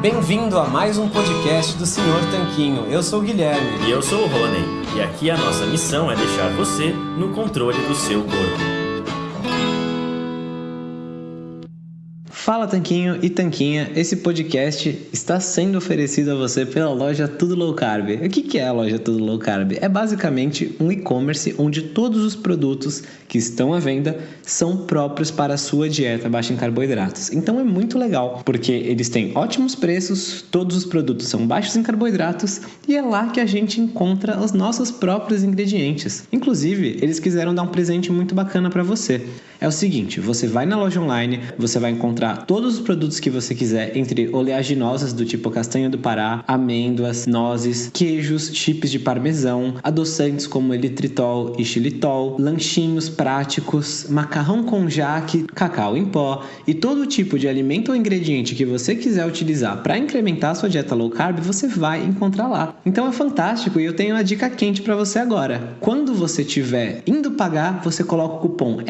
Bem-vindo a mais um podcast do Senhor Tanquinho. Eu sou o Guilherme. E eu sou o Rony. E aqui a nossa missão é deixar você no controle do seu corpo. Fala Tanquinho e Tanquinha, esse podcast está sendo oferecido a você pela loja Tudo Low Carb. O que é a loja Tudo Low Carb? É basicamente um e-commerce onde todos os produtos que estão à venda são próprios para a sua dieta baixa em carboidratos. Então é muito legal, porque eles têm ótimos preços, todos os produtos são baixos em carboidratos e é lá que a gente encontra os nossos próprios ingredientes. Inclusive, eles quiseram dar um presente muito bacana para você. É o seguinte, você vai na loja online, você vai encontrar todos os produtos que você quiser, entre oleaginosas do tipo castanha do Pará, amêndoas, nozes, queijos, chips de parmesão, adoçantes como elitritol e xilitol, lanchinhos práticos, macarrão com jaque, cacau em pó e todo tipo de alimento ou ingrediente que você quiser utilizar para incrementar sua dieta low carb, você vai encontrar lá. Então é fantástico e eu tenho uma dica quente para você agora. Quando você estiver indo pagar, você coloca o cupom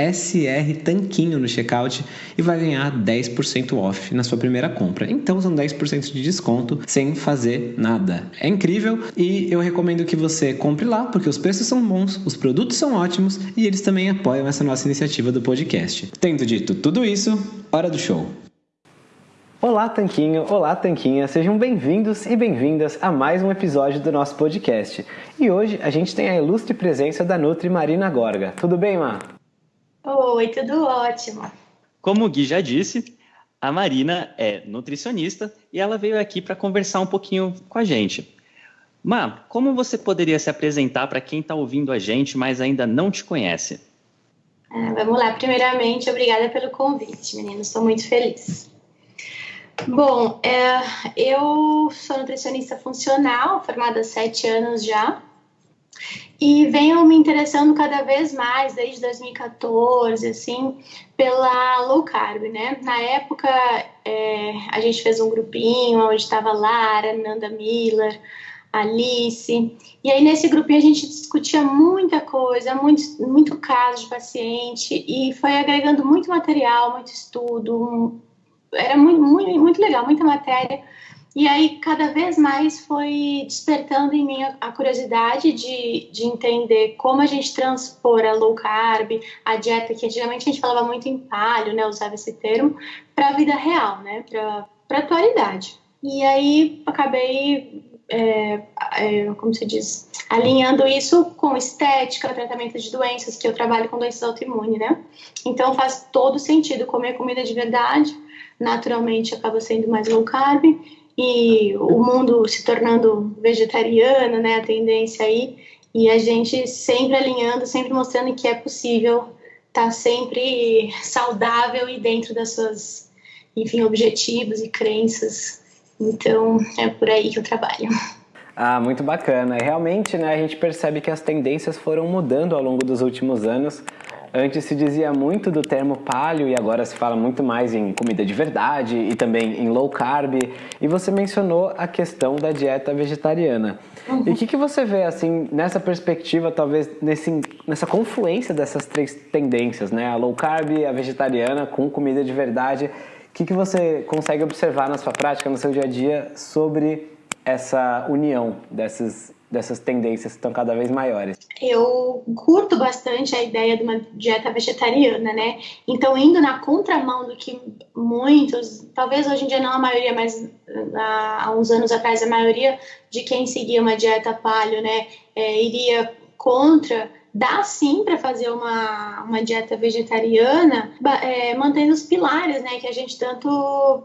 SR Tanquinho no checkout e vai ganhar 10% 10% off na sua primeira compra. Então são 10% de desconto sem fazer nada. É incrível e eu recomendo que você compre lá porque os preços são bons, os produtos são ótimos e eles também apoiam essa nossa iniciativa do podcast. Tendo dito tudo isso, hora do show. Olá, Tanquinho! Olá, Tanquinha! Sejam bem-vindos e bem-vindas a mais um episódio do nosso podcast. E hoje a gente tem a ilustre presença da Nutri Marina Gorga. Tudo bem, Má? Oi, tudo ótimo. Como o Gui já disse, a Marina é nutricionista e ela veio aqui para conversar um pouquinho com a gente. Ma, como você poderia se apresentar para quem está ouvindo a gente, mas ainda não te conhece? É, vamos lá. Primeiramente, obrigada pelo convite, meninos. Estou muito feliz. Bom, é, eu sou nutricionista funcional, formada há sete anos já. E venho me interessando cada vez mais, desde 2014, assim, pela low carb, né? Na época, é, a gente fez um grupinho onde estava Lara, Nanda Miller, Alice. E aí, nesse grupinho, a gente discutia muita coisa, muito, muito caso de paciente, e foi agregando muito material, muito estudo. Era muito, muito, muito legal, muita matéria e aí, cada vez mais foi despertando em mim a, curiosidade de, de entender como a gente transpor a low carb, a dieta, que antigamente a gente falava muito em palho, né, usava esse termo, para a vida real, né, para a atualidade. E aí, acabei, é, é, como se diz, alinhando isso com estética, tratamento de doenças, que eu trabalho com doenças autoimunes, né? Então, faz todo sentido comer comida de verdade, naturalmente acaba sendo mais low carb e o mundo se tornando vegetariano, né, a tendência aí, e a gente sempre alinhando, sempre mostrando que é possível estar tá sempre saudável e dentro das suas, enfim, objetivos e crenças. Então, é por aí que eu trabalho. Ah, muito bacana. Realmente, né, a gente percebe que as tendências foram mudando ao longo dos últimos anos. Antes se dizia muito do termo paleo e agora se fala muito mais em comida de verdade e também em low carb. E você mencionou a questão da dieta vegetariana. Uhum. E o que, que você vê assim nessa perspectiva, talvez nesse, nessa confluência dessas três tendências, né? A low carb, a vegetariana com comida de verdade. O que, que você consegue observar na sua prática, no seu dia a dia, sobre essa união dessas dessas tendências que estão cada vez maiores? Eu curto bastante a ideia de uma dieta vegetariana, né? Então, indo na contramão do que muitos, talvez hoje em dia não a maioria, mas há uns anos atrás a maioria de quem seguia uma dieta paleo, né, é, iria contra dá sim para fazer uma, uma dieta vegetariana, é, mantendo os pilares, né, que a gente tanto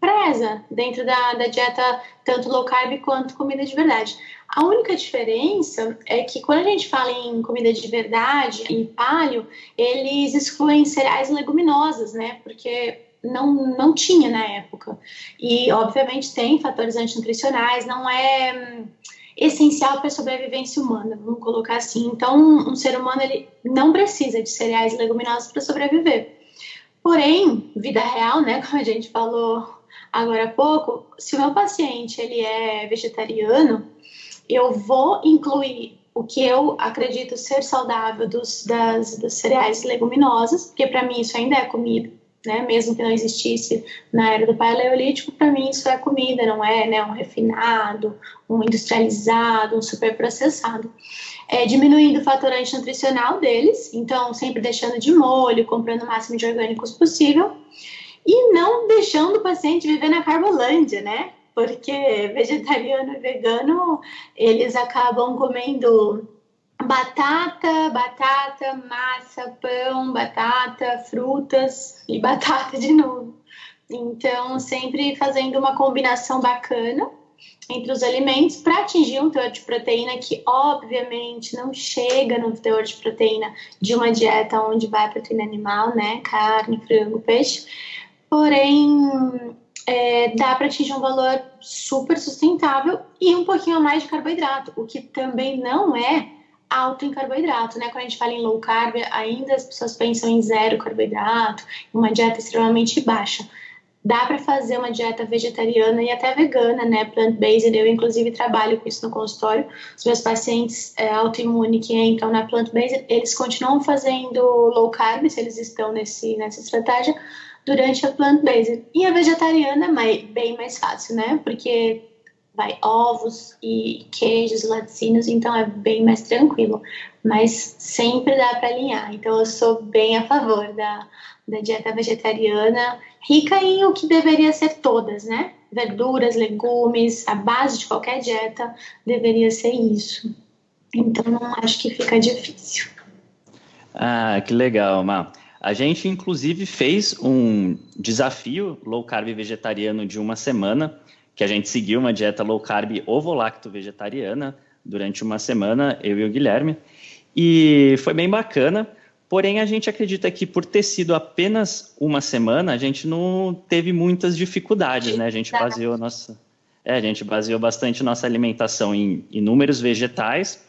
preza dentro da, da dieta tanto low carb quanto comida de verdade. A única diferença é que quando a gente fala em comida de verdade, em palio, eles excluem cereais e leguminosas, né? Porque não, não tinha na época. E, obviamente, tem fatores antinutricionais, não é hum, essencial para a sobrevivência humana, vamos colocar assim. Então, um ser humano ele não precisa de cereais e leguminosas para sobreviver. Porém, vida real, né, como a gente falou agora há pouco, se o meu paciente ele é vegetariano, eu vou incluir o que eu acredito ser saudável dos, das, dos cereais leguminosas, porque para mim isso ainda é comida, né? Mesmo que não existisse na era do paleolítico, para mim isso é comida, não é, né? Um refinado, um industrializado, um superprocessado. É, diminuindo o fatorante nutricional deles, então sempre deixando de molho, comprando o máximo de orgânicos possível e não deixando o paciente viver na carbolândia, né? Porque vegetariano e vegano eles acabam comendo batata, batata, massa, pão, batata, frutas e batata de novo. Então, sempre fazendo uma combinação bacana entre os alimentos para atingir um teor de proteína que, obviamente, não chega no teor de proteína de uma dieta onde vai proteína animal, né? Carne, frango, peixe. Porém, é, dá para atingir um valor super sustentável e um pouquinho a mais de carboidrato, o que também não é alto em carboidrato, né? Quando a gente fala em low carb, ainda as pessoas pensam em zero carboidrato, uma dieta extremamente baixa. Dá para fazer uma dieta vegetariana e até vegana, né? Plant-based. Eu, inclusive, trabalho com isso no consultório. Os meus pacientes é, autoimunes que entram na plant-based, eles continuam fazendo low carb, se eles estão nesse, nessa estratégia, durante a plant-based. E a vegetariana é bem mais fácil, né? Porque vai ovos e queijos, laticínios, então é bem mais tranquilo. Mas sempre dá para alinhar. Então eu sou bem a favor da, da dieta vegetariana, rica em o que deveria ser todas, né? Verduras, legumes, a base de qualquer dieta deveria ser isso. Então não acho que fica difícil. Ah, que legal, Má. A gente, inclusive, fez um desafio low carb vegetariano de uma semana que a gente seguiu uma dieta low carb ovo-lacto vegetariana durante uma semana, eu e o Guilherme, e foi bem bacana. Porém, a gente acredita que por ter sido apenas uma semana, a gente não teve muitas dificuldades, né? A gente baseou nossa, é, a gente baseou bastante nossa alimentação em inúmeros vegetais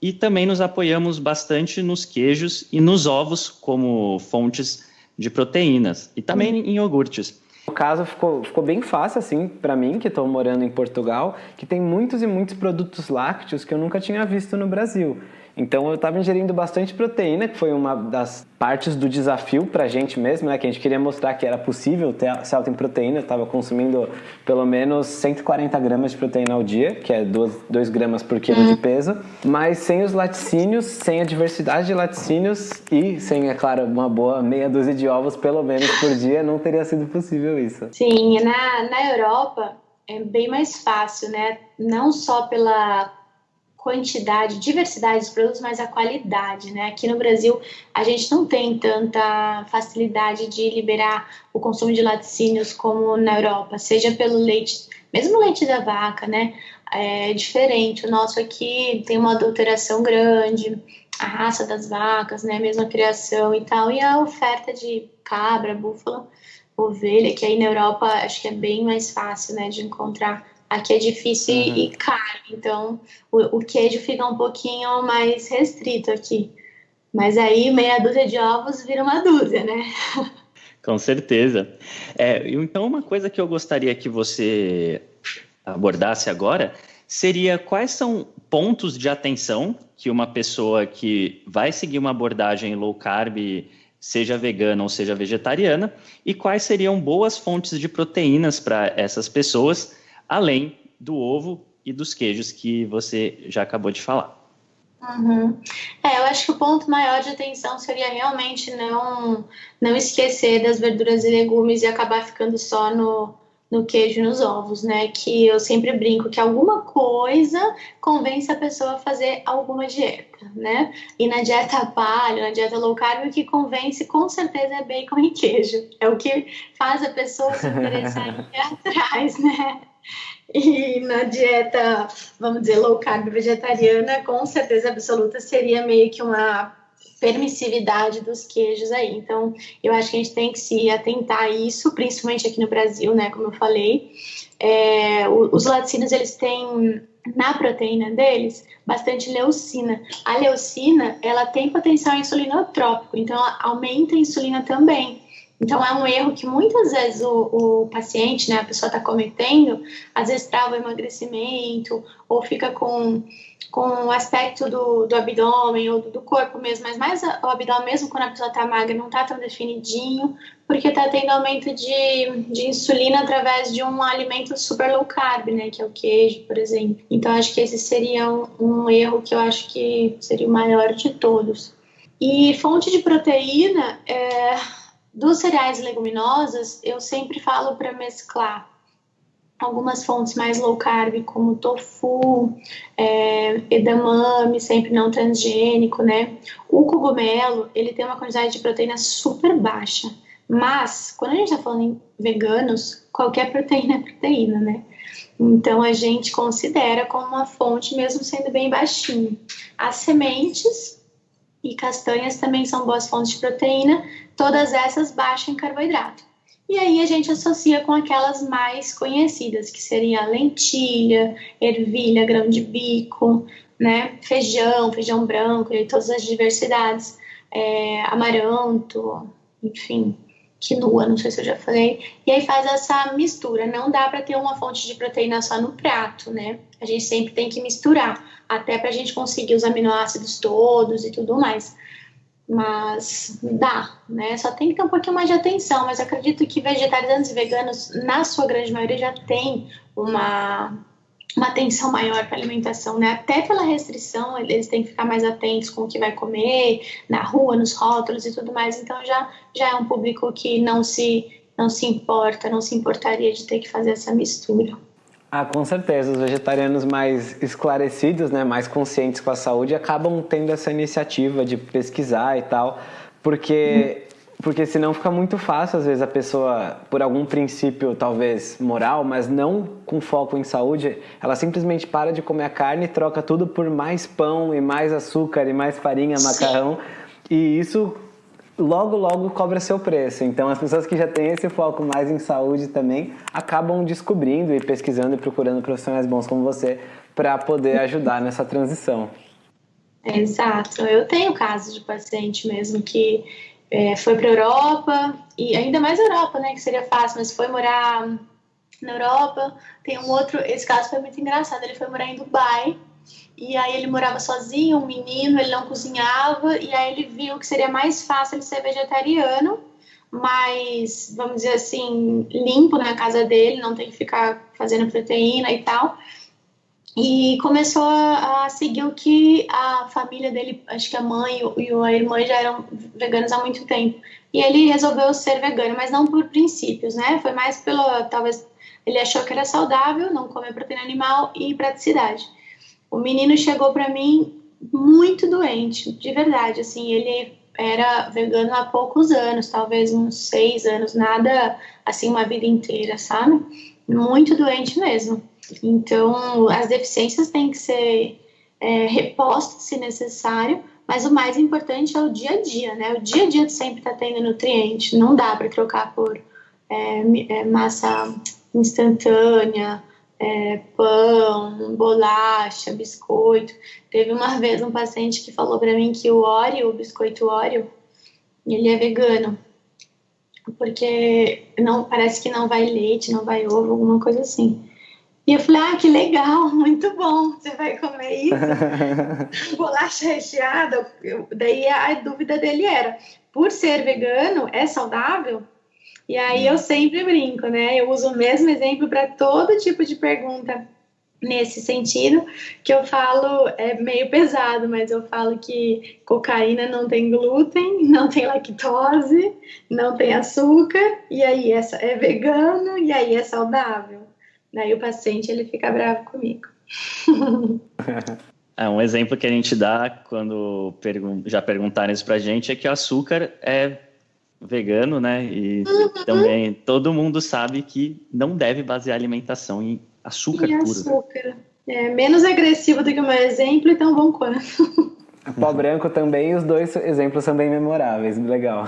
e também nos apoiamos bastante nos queijos e nos ovos como fontes de proteínas e também uhum. em iogurtes. No caso, ficou, ficou bem fácil, assim, para mim, que estou morando em Portugal, que tem muitos e muitos produtos lácteos que eu nunca tinha visto no Brasil. Então eu estava ingerindo bastante proteína, que foi uma das partes do desafio para a gente mesmo, né? Que a gente queria mostrar que era possível ter ser alto em proteína. Eu estava consumindo pelo menos 140 gramas de proteína ao dia, que é 2 gramas por quilo de peso. Mas sem os laticínios, sem a diversidade de laticínios e sem, é claro, uma boa meia dúzia de ovos pelo menos por dia, não teria sido possível isso. Sim, na, na Europa é bem mais fácil, né? Não só pela quantidade, diversidade dos produtos, mas a qualidade, né? Aqui no Brasil, a gente não tem tanta facilidade de liberar o consumo de laticínios como na Europa, seja pelo leite, mesmo leite da vaca, né? É diferente. O nosso aqui tem uma adulteração grande, a raça das vacas, né? Mesmo a criação e tal, e a oferta de cabra, búfala, ovelha, que aí na Europa acho que é bem mais fácil, né, de encontrar Aqui é difícil uhum. e caro, então o, o, queijo fica um pouquinho mais restrito aqui. Mas aí meia dúzia de ovos vira uma dúzia, né? Com certeza. É, então, uma coisa que eu gostaria que você abordasse agora seria quais são pontos de atenção que uma pessoa que vai seguir uma abordagem low carb, seja vegana ou seja vegetariana, e quais seriam boas fontes de proteínas para essas pessoas além do ovo e dos queijos que você já acabou de falar. Uhum. É, eu acho que o ponto maior de atenção seria realmente não, não esquecer das verduras e legumes e acabar ficando só no, no queijo e nos ovos, né? Que eu sempre brinco que alguma coisa convence a pessoa a fazer alguma dieta, né? E na dieta paleo, na dieta low carb, o que convence com certeza é bacon e queijo. É o que faz a pessoa se interessar em ir atrás, né? E na dieta, vamos dizer, low carb vegetariana, com certeza absoluta seria meio que uma permissividade dos queijos aí. Então, eu acho que a gente tem que se atentar a isso, principalmente aqui no Brasil, né? Como eu falei. É, os laticínios, eles têm na proteína deles bastante leucina. A leucina, ela tem potencial insulinotrópico, então ela aumenta a insulina também. Então, é um erro que muitas vezes o, o paciente, né, a pessoa está cometendo, às vezes trava o emagrecimento, ou fica com, com o aspecto do, do abdômen ou do, do corpo mesmo, mas mais o abdômen mesmo quando a pessoa está magra, não está tão definidinho, porque está tendo aumento de, de insulina através de um alimento super low carb, né, que é o queijo, por exemplo. Então, acho que esse seria um, um erro que eu acho que seria o maior de todos. E fonte de proteína, é, dos cereais leguminosas, eu sempre falo para mesclar algumas fontes mais low carb, como tofu, é, edamame, sempre não transgênico, né? O cogumelo, ele tem uma quantidade de proteína super baixa, mas quando a gente está falando em veganos, qualquer proteína é proteína, né? Então a gente considera como uma fonte, mesmo sendo bem baixinho. As sementes e castanhas também são boas fontes de proteína, todas essas baixas em carboidrato. E aí a gente associa com aquelas mais conhecidas, que seria lentilha, ervilha, grão de bico, né, feijão, feijão branco, e todas as diversidades, é, amaranto, enfim, quinoa, não sei se eu já falei. E aí faz essa mistura. Não dá para ter uma fonte de proteína só no prato, né? A gente sempre tem que misturar, até para a gente conseguir os aminoácidos todos e tudo mais mas dá, né? Só tem que ter um pouquinho mais de atenção, mas acredito que vegetarianos e veganos, na sua grande maioria, já tem uma, uma atenção maior para a alimentação, né? Até pela restrição, eles têm que ficar mais atentos com o que vai comer, na rua, nos rótulos e tudo mais, então já, já é um público que não se, não se importa, não se importaria de ter que fazer essa mistura. Ah, com certeza. Os vegetarianos mais esclarecidos, né, mais conscientes com a saúde, acabam tendo essa iniciativa de pesquisar e tal, porque porque senão fica muito fácil às vezes a pessoa por algum princípio talvez moral, mas não com foco em saúde, ela simplesmente para de comer a carne e troca tudo por mais pão e mais açúcar e mais farinha, macarrão, e isso logo, logo cobra seu preço. Então, as pessoas que já têm esse foco mais em saúde também acabam descobrindo e pesquisando e procurando profissionais bons como você para poder ajudar nessa transição. Exato. Eu tenho casos de paciente mesmo que é, foi para a Europa, e ainda mais Europa, né, que seria fácil, mas foi morar na Europa. Tem um outro, esse caso foi muito engraçado, ele foi morar em Dubai, e aí ele morava sozinho, um menino, ele não cozinhava, e aí ele viu que seria mais fácil ele ser vegetariano, mais, vamos dizer assim, limpo na casa dele, não tem que ficar fazendo proteína e tal. E começou a seguir o que a família dele, acho que a mãe e a irmã já eram veganos há muito tempo. E ele resolveu ser vegano, mas não por princípios, né? Foi mais pelo, talvez, ele achou que era saudável, não comer proteína animal e praticidade. O menino chegou para mim muito doente, de verdade. Assim, ele era vegano há poucos anos, talvez uns seis anos, nada assim uma vida inteira, sabe? Muito doente mesmo. Então, as deficiências têm que ser é, repostas se necessário, mas o mais importante é o dia a dia, né? O dia a dia sempre está tendo nutriente, não dá para trocar por é, é, massa instantânea, é, pão, bolacha, biscoito. Teve uma vez um paciente que falou para mim que o Oreo, o biscoito Oreo, ele é vegano. Porque não parece que não vai leite, não vai ovo, alguma coisa assim. E eu falei, ah, que legal, muito bom, você vai comer isso? Bolacha recheada. Eu, daí a dúvida dele era, por ser vegano, é saudável? E aí eu sempre brinco, né? Eu uso o mesmo exemplo para todo tipo de pergunta nesse sentido, que eu falo, é meio pesado, mas eu falo que cocaína não tem glúten, não tem lactose, não tem açúcar, e aí é, é vegano, e aí é saudável. Daí o paciente ele fica bravo comigo. É, um exemplo que a gente dá quando pergun já perguntaram isso pra gente é que o açúcar é vegano, né? E uhum. também todo mundo sabe que não deve basear a alimentação em açúcar e puro. açúcar. É menos agressivo do que o meu exemplo, então bom quanto. Pó branco também, os dois exemplos são bem memoráveis, legal.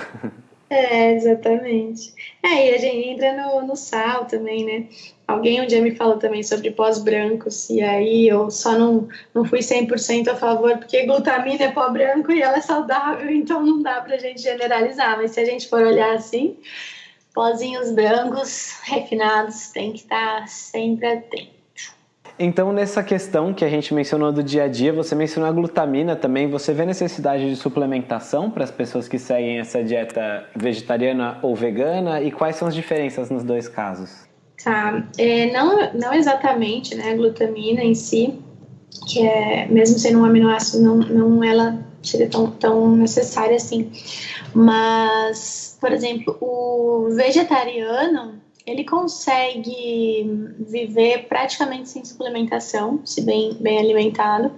É, exatamente. É, e a gente entra no, no sal também, né? Alguém um dia me falou também sobre pós-brancos, e aí eu só não, não fui 100% a favor, porque glutamina é pó branco e ela é saudável, então não dá pra gente generalizar, mas se a gente for olhar assim, pozinhos brancos refinados tem que estar sempre atento. Então, nessa questão que a gente mencionou do dia a dia, você mencionou a glutamina também. Você vê necessidade de suplementação para as pessoas que seguem essa dieta vegetariana ou vegana? E quais são as diferenças nos dois casos? Tá, é, não, não exatamente, né, a glutamina em si, que é, mesmo sendo um aminoácido, não, não ela seria tão, tão necessária assim. Mas, por exemplo, o vegetariano, ele consegue viver praticamente sem suplementação, se bem, bem alimentado,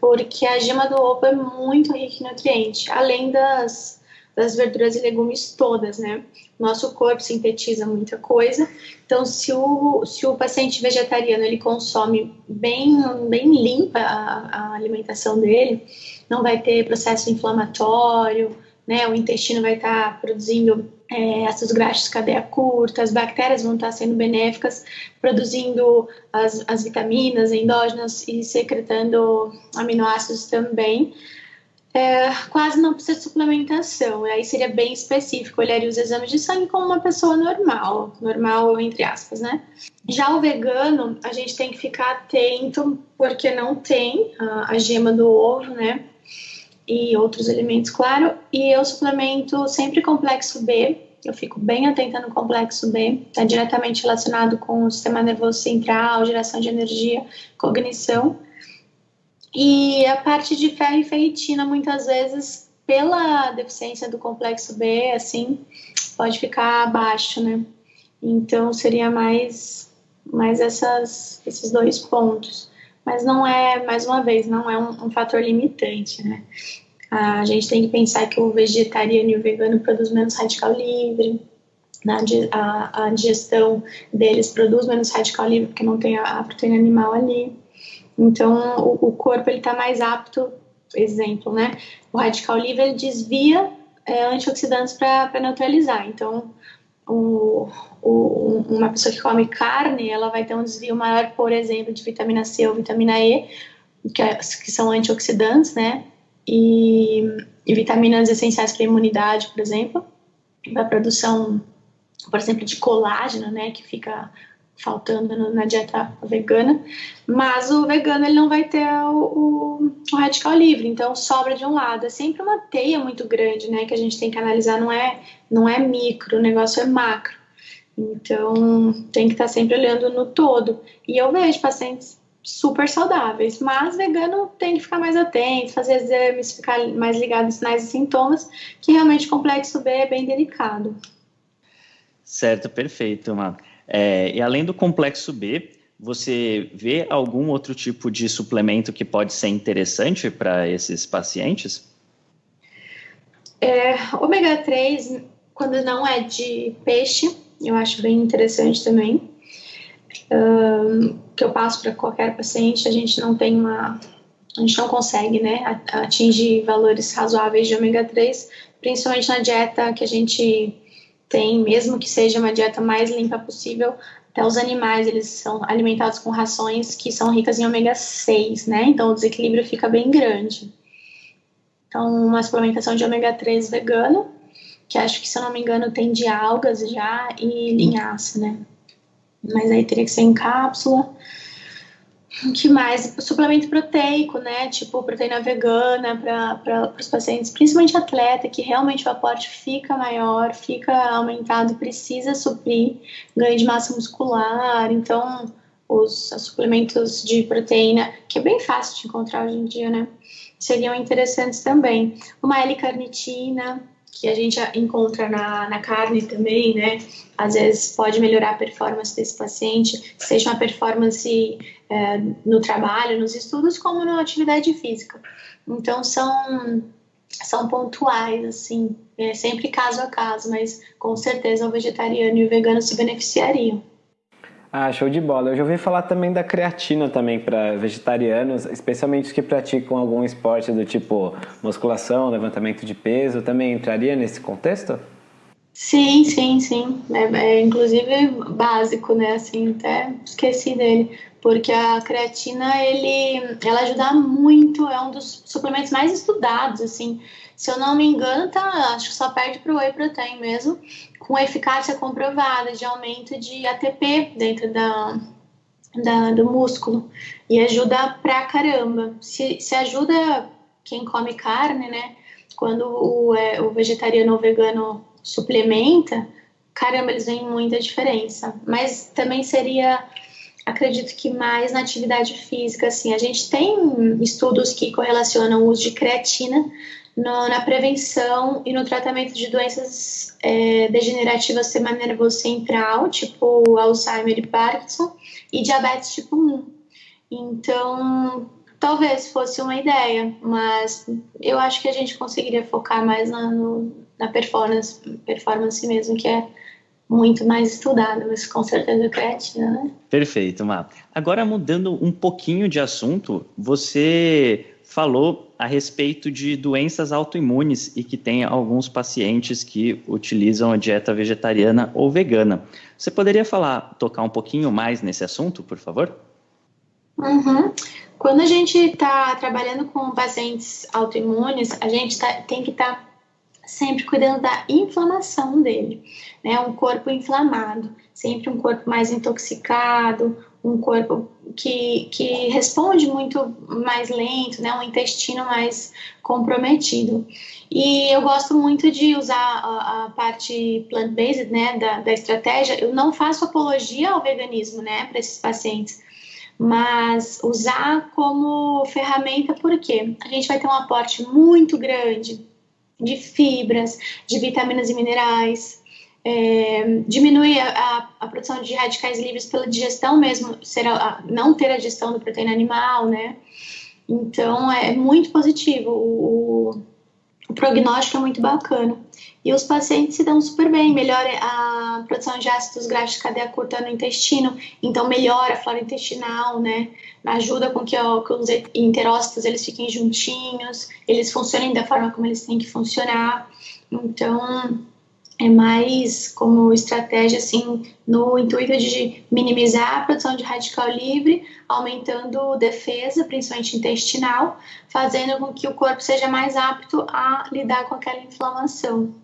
porque a gema do ovo é muito rica em nutrientes, além das, das verduras e legumes todas, né? Nosso corpo sintetiza muita coisa, então se o, se o paciente vegetariano ele consome bem, bem limpa a, a alimentação dele, não vai ter processo inflamatório, né? O intestino vai estar tá produzindo é, ácidos graxos de cadeia curta, as bactérias vão estar sendo benéficas, produzindo as, as vitaminas endógenas e secretando aminoácidos também. É, quase não precisa de suplementação, aí seria bem específico, olharia os exames de sangue como uma pessoa normal, normal entre aspas, né? Já o vegano, a gente tem que ficar atento, porque não tem a, a gema do ovo, né? e outros alimentos, claro. E eu suplemento sempre complexo B. Eu fico bem atenta no complexo B, está diretamente relacionado com o sistema nervoso central, geração de energia, cognição. E a parte de ferro e ferritina, muitas vezes, pela deficiência do complexo B, assim, pode ficar abaixo, né? Então, seria mais, mais essas, esses dois pontos mas não é, mais uma vez, não é um, um, fator limitante, né? A gente tem que pensar que o vegetariano e o vegano produzem menos radical livre, na, a, a digestão deles produz menos radical livre porque não tem a, a proteína animal ali. Então, o, o corpo ele está mais apto, exemplo, né? O radical livre ele desvia é, antioxidantes para neutralizar. Então, o, o, uma pessoa que come carne, ela vai ter um desvio maior, por exemplo, de vitamina C ou vitamina E, que, é, que são antioxidantes, né? E, e vitaminas essenciais para a imunidade, por exemplo, para a produção, por exemplo, de colágeno, né? Que fica faltando na dieta vegana, mas o vegano ele não vai ter o, o, o, radical livre, então sobra de um lado. É sempre uma teia muito grande, né, que a gente tem que analisar, não é, não é micro, o negócio é macro. Então tem que estar sempre olhando no todo. E eu vejo pacientes super saudáveis, mas vegano tem que ficar mais atento, fazer exames, ficar mais ligado nos sinais e sintomas, que realmente o complexo B é bem delicado. Certo, perfeito, Má. É, e além do complexo B, você vê algum outro tipo de suplemento que pode ser interessante para esses pacientes? É, ômega 3, quando não é de peixe, eu acho bem interessante também. Um, que eu passo para qualquer paciente, a gente não tem uma. A gente não consegue né, atingir valores razoáveis de ômega 3, principalmente na dieta que a gente tem, mesmo que seja uma dieta mais limpa possível, até os animais, eles são alimentados com rações que são ricas em ômega 6, né? Então o desequilíbrio fica bem grande. Então, uma suplementação de ômega 3 vegano, que acho que, se eu não me engano, tem de algas já e linhaça, né? Mas aí teria que ser em cápsula. Que mais? Suplemento proteico, né? Tipo proteína vegana para os pacientes, principalmente atleta, que realmente o aporte fica maior, fica aumentado, precisa suprir ganho de massa muscular. Então, os, os suplementos de proteína, que é bem fácil de encontrar hoje em dia, né? Seriam interessantes também. Uma L-carnitina, que a gente encontra na, na carne também, né? Às vezes pode melhorar a performance desse paciente, seja uma performance é, no trabalho, nos estudos, como na atividade física. Então são são pontuais, assim, é sempre caso a caso, mas com certeza o vegetariano e o vegano se beneficiariam. Ah, show de bola. Eu já ouvi falar também da creatina também para vegetarianos, especialmente os que praticam algum esporte do tipo musculação, levantamento de peso, também entraria nesse contexto? Sim, sim, sim. É, é, inclusive básico, né? Assim, até esqueci dele. Porque a creatina, ele, ela ajuda muito, é um dos suplementos mais estudados, assim. Se eu não me engano, tá, acho que só perde para o whey protein mesmo, com eficácia comprovada de aumento de ATP dentro da, da do músculo. E ajuda pra caramba. Se, se ajuda quem come carne, né? Quando o, é, o vegetariano ou vegano suplementa, caramba, eles veem muita diferença. Mas também seria, acredito que mais na atividade física, assim. A gente tem estudos que correlacionam o uso de creatina no, na prevenção e no tratamento de doenças é, degenerativas do sistema nervoso central, tipo Alzheimer e Parkinson, e diabetes tipo 1. Então, talvez fosse uma ideia, mas eu acho que a gente conseguiria focar mais na, no, na performance, performance mesmo, que é muito mais estudada, mas com certeza creatina, né? Perfeito, Má. Agora, mudando um pouquinho de assunto, você falou a respeito de doenças autoimunes e que tem alguns pacientes que utilizam a dieta vegetariana ou vegana. Você poderia falar, tocar um pouquinho mais nesse assunto, por favor? Uhum. Quando a gente está trabalhando com pacientes autoimunes, a gente tá, tem que estar tá sempre cuidando da inflamação dele, né? Um corpo inflamado, sempre um corpo mais intoxicado, um corpo que, que responde muito mais lento, né? Um intestino mais comprometido. E eu gosto muito de usar a, a parte plant-based, né? Da, da estratégia. Eu não faço apologia ao veganismo, né? Para esses pacientes mas usar como ferramenta porque a gente vai ter um aporte muito grande de fibras, de vitaminas e minerais, é, diminuir a, a, produção de radicais livres pela digestão mesmo, ser a, não ter a digestão da proteína animal, né? Então é muito positivo, o, o prognóstico é muito bacana. E os pacientes se dão super bem, melhora a produção de ácidos graxos de cadeia curta no intestino, então melhora a flora intestinal, né? Ajuda com que, ó, que os interócitos eles fiquem juntinhos, eles funcionem da forma como eles têm que funcionar. Então, é mais como estratégia, assim, no intuito de minimizar a produção de radical livre, aumentando defesa, principalmente intestinal, fazendo com que o corpo seja mais apto a lidar com aquela inflamação.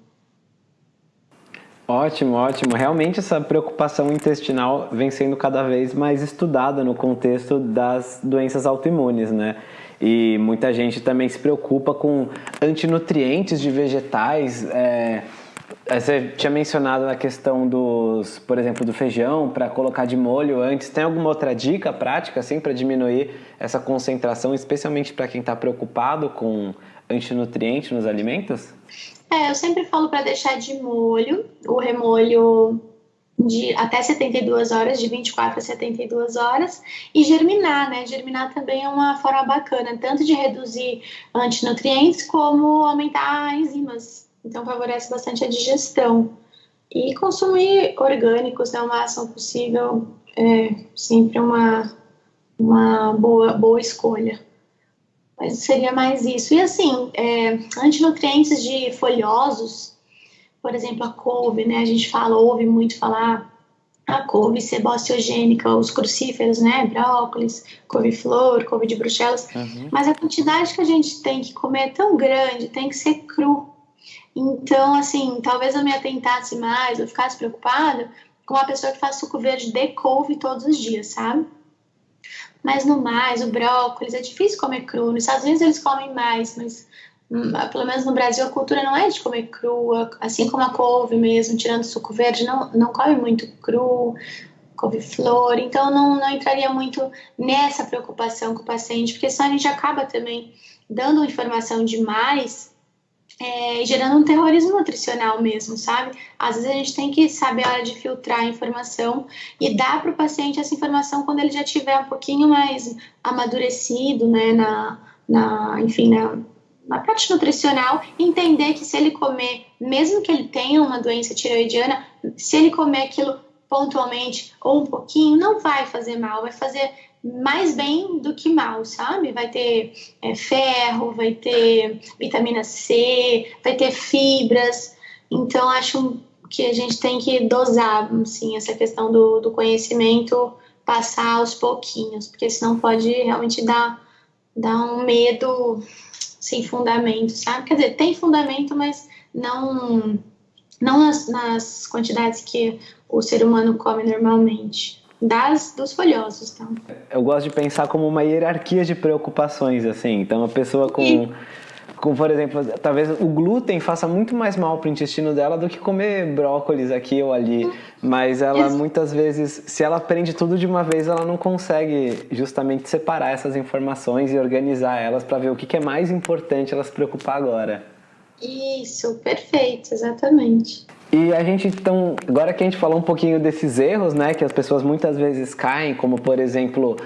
Ótimo, ótimo. Realmente essa preocupação intestinal vem sendo cada vez mais estudada no contexto das doenças autoimunes, né? E muita gente também se preocupa com antinutrientes de vegetais. É... Você tinha mencionado a questão dos, por exemplo, do feijão para colocar de molho antes. Tem alguma outra dica prática assim para diminuir essa concentração, especialmente para quem está preocupado com antinutriente nos alimentos? É, eu sempre falo para deixar de molho, o remolho de até 72 horas, de 24 a 72 horas, e germinar, né? Germinar também é uma forma bacana, tanto de reduzir antinutrientes como aumentar enzimas. Então favorece bastante a digestão. E consumir orgânicos né, o máximo possível é sempre uma, uma boa, boa escolha. Mas seria mais isso. E assim, é, antinutrientes de folhosos, por exemplo, a couve, né? A gente fala, ouve muito falar a couve sebociogênica, os crucíferos, né? Brócolis, couve-flor, couve de bruxelas. Uhum. Mas a quantidade que a gente tem que comer é tão grande, tem que ser cru. Então, assim, talvez eu me atentasse mais, eu ficasse preocupada com uma pessoa que faz suco verde de couve todos os dias, sabe? Mas no mais, o brócolis é difícil comer cru. Nos Estados Unidos eles comem mais, mas hum, pelo menos no Brasil a cultura não é de comer crua, assim como a couve mesmo, tirando suco verde, não, não come muito cru, couve-flor, então não, não entraria muito nessa preocupação com o paciente, porque senão a gente acaba também dando informação demais é, gerando um terrorismo nutricional mesmo, sabe? Às vezes a gente tem que saber a hora de filtrar a informação e dar para o paciente essa informação quando ele já tiver um pouquinho mais amadurecido, né, na, na enfim, na, na parte nutricional, entender que se ele comer, mesmo que ele tenha uma doença tiroidiana, se ele comer aquilo pontualmente ou um pouquinho, não vai fazer mal, vai fazer mais bem do que mal, sabe? Vai ter é, ferro, vai ter vitamina C, vai ter fibras. Então, acho que a gente tem que dosar, assim, essa questão do, do conhecimento, passar aos pouquinhos, porque senão pode realmente dar, dar um medo sem fundamento, sabe? Quer dizer, tem fundamento, mas não, não nas, nas quantidades que o ser humano come normalmente das dos folhosos, tá? Eu gosto de pensar como uma hierarquia de preocupações, assim. Então, a pessoa com, e... com, por exemplo, talvez o glúten faça muito mais mal para o intestino dela do que comer brócolis aqui ou ali. Mas ela muitas vezes, se ela aprende tudo de uma vez, ela não consegue justamente separar essas informações e organizar elas para ver o que, que é mais importante ela se preocupar agora. Isso, perfeito, exatamente. E a gente então, agora que a gente falou um pouquinho desses erros, né, que as pessoas muitas vezes caem, como por exemplo,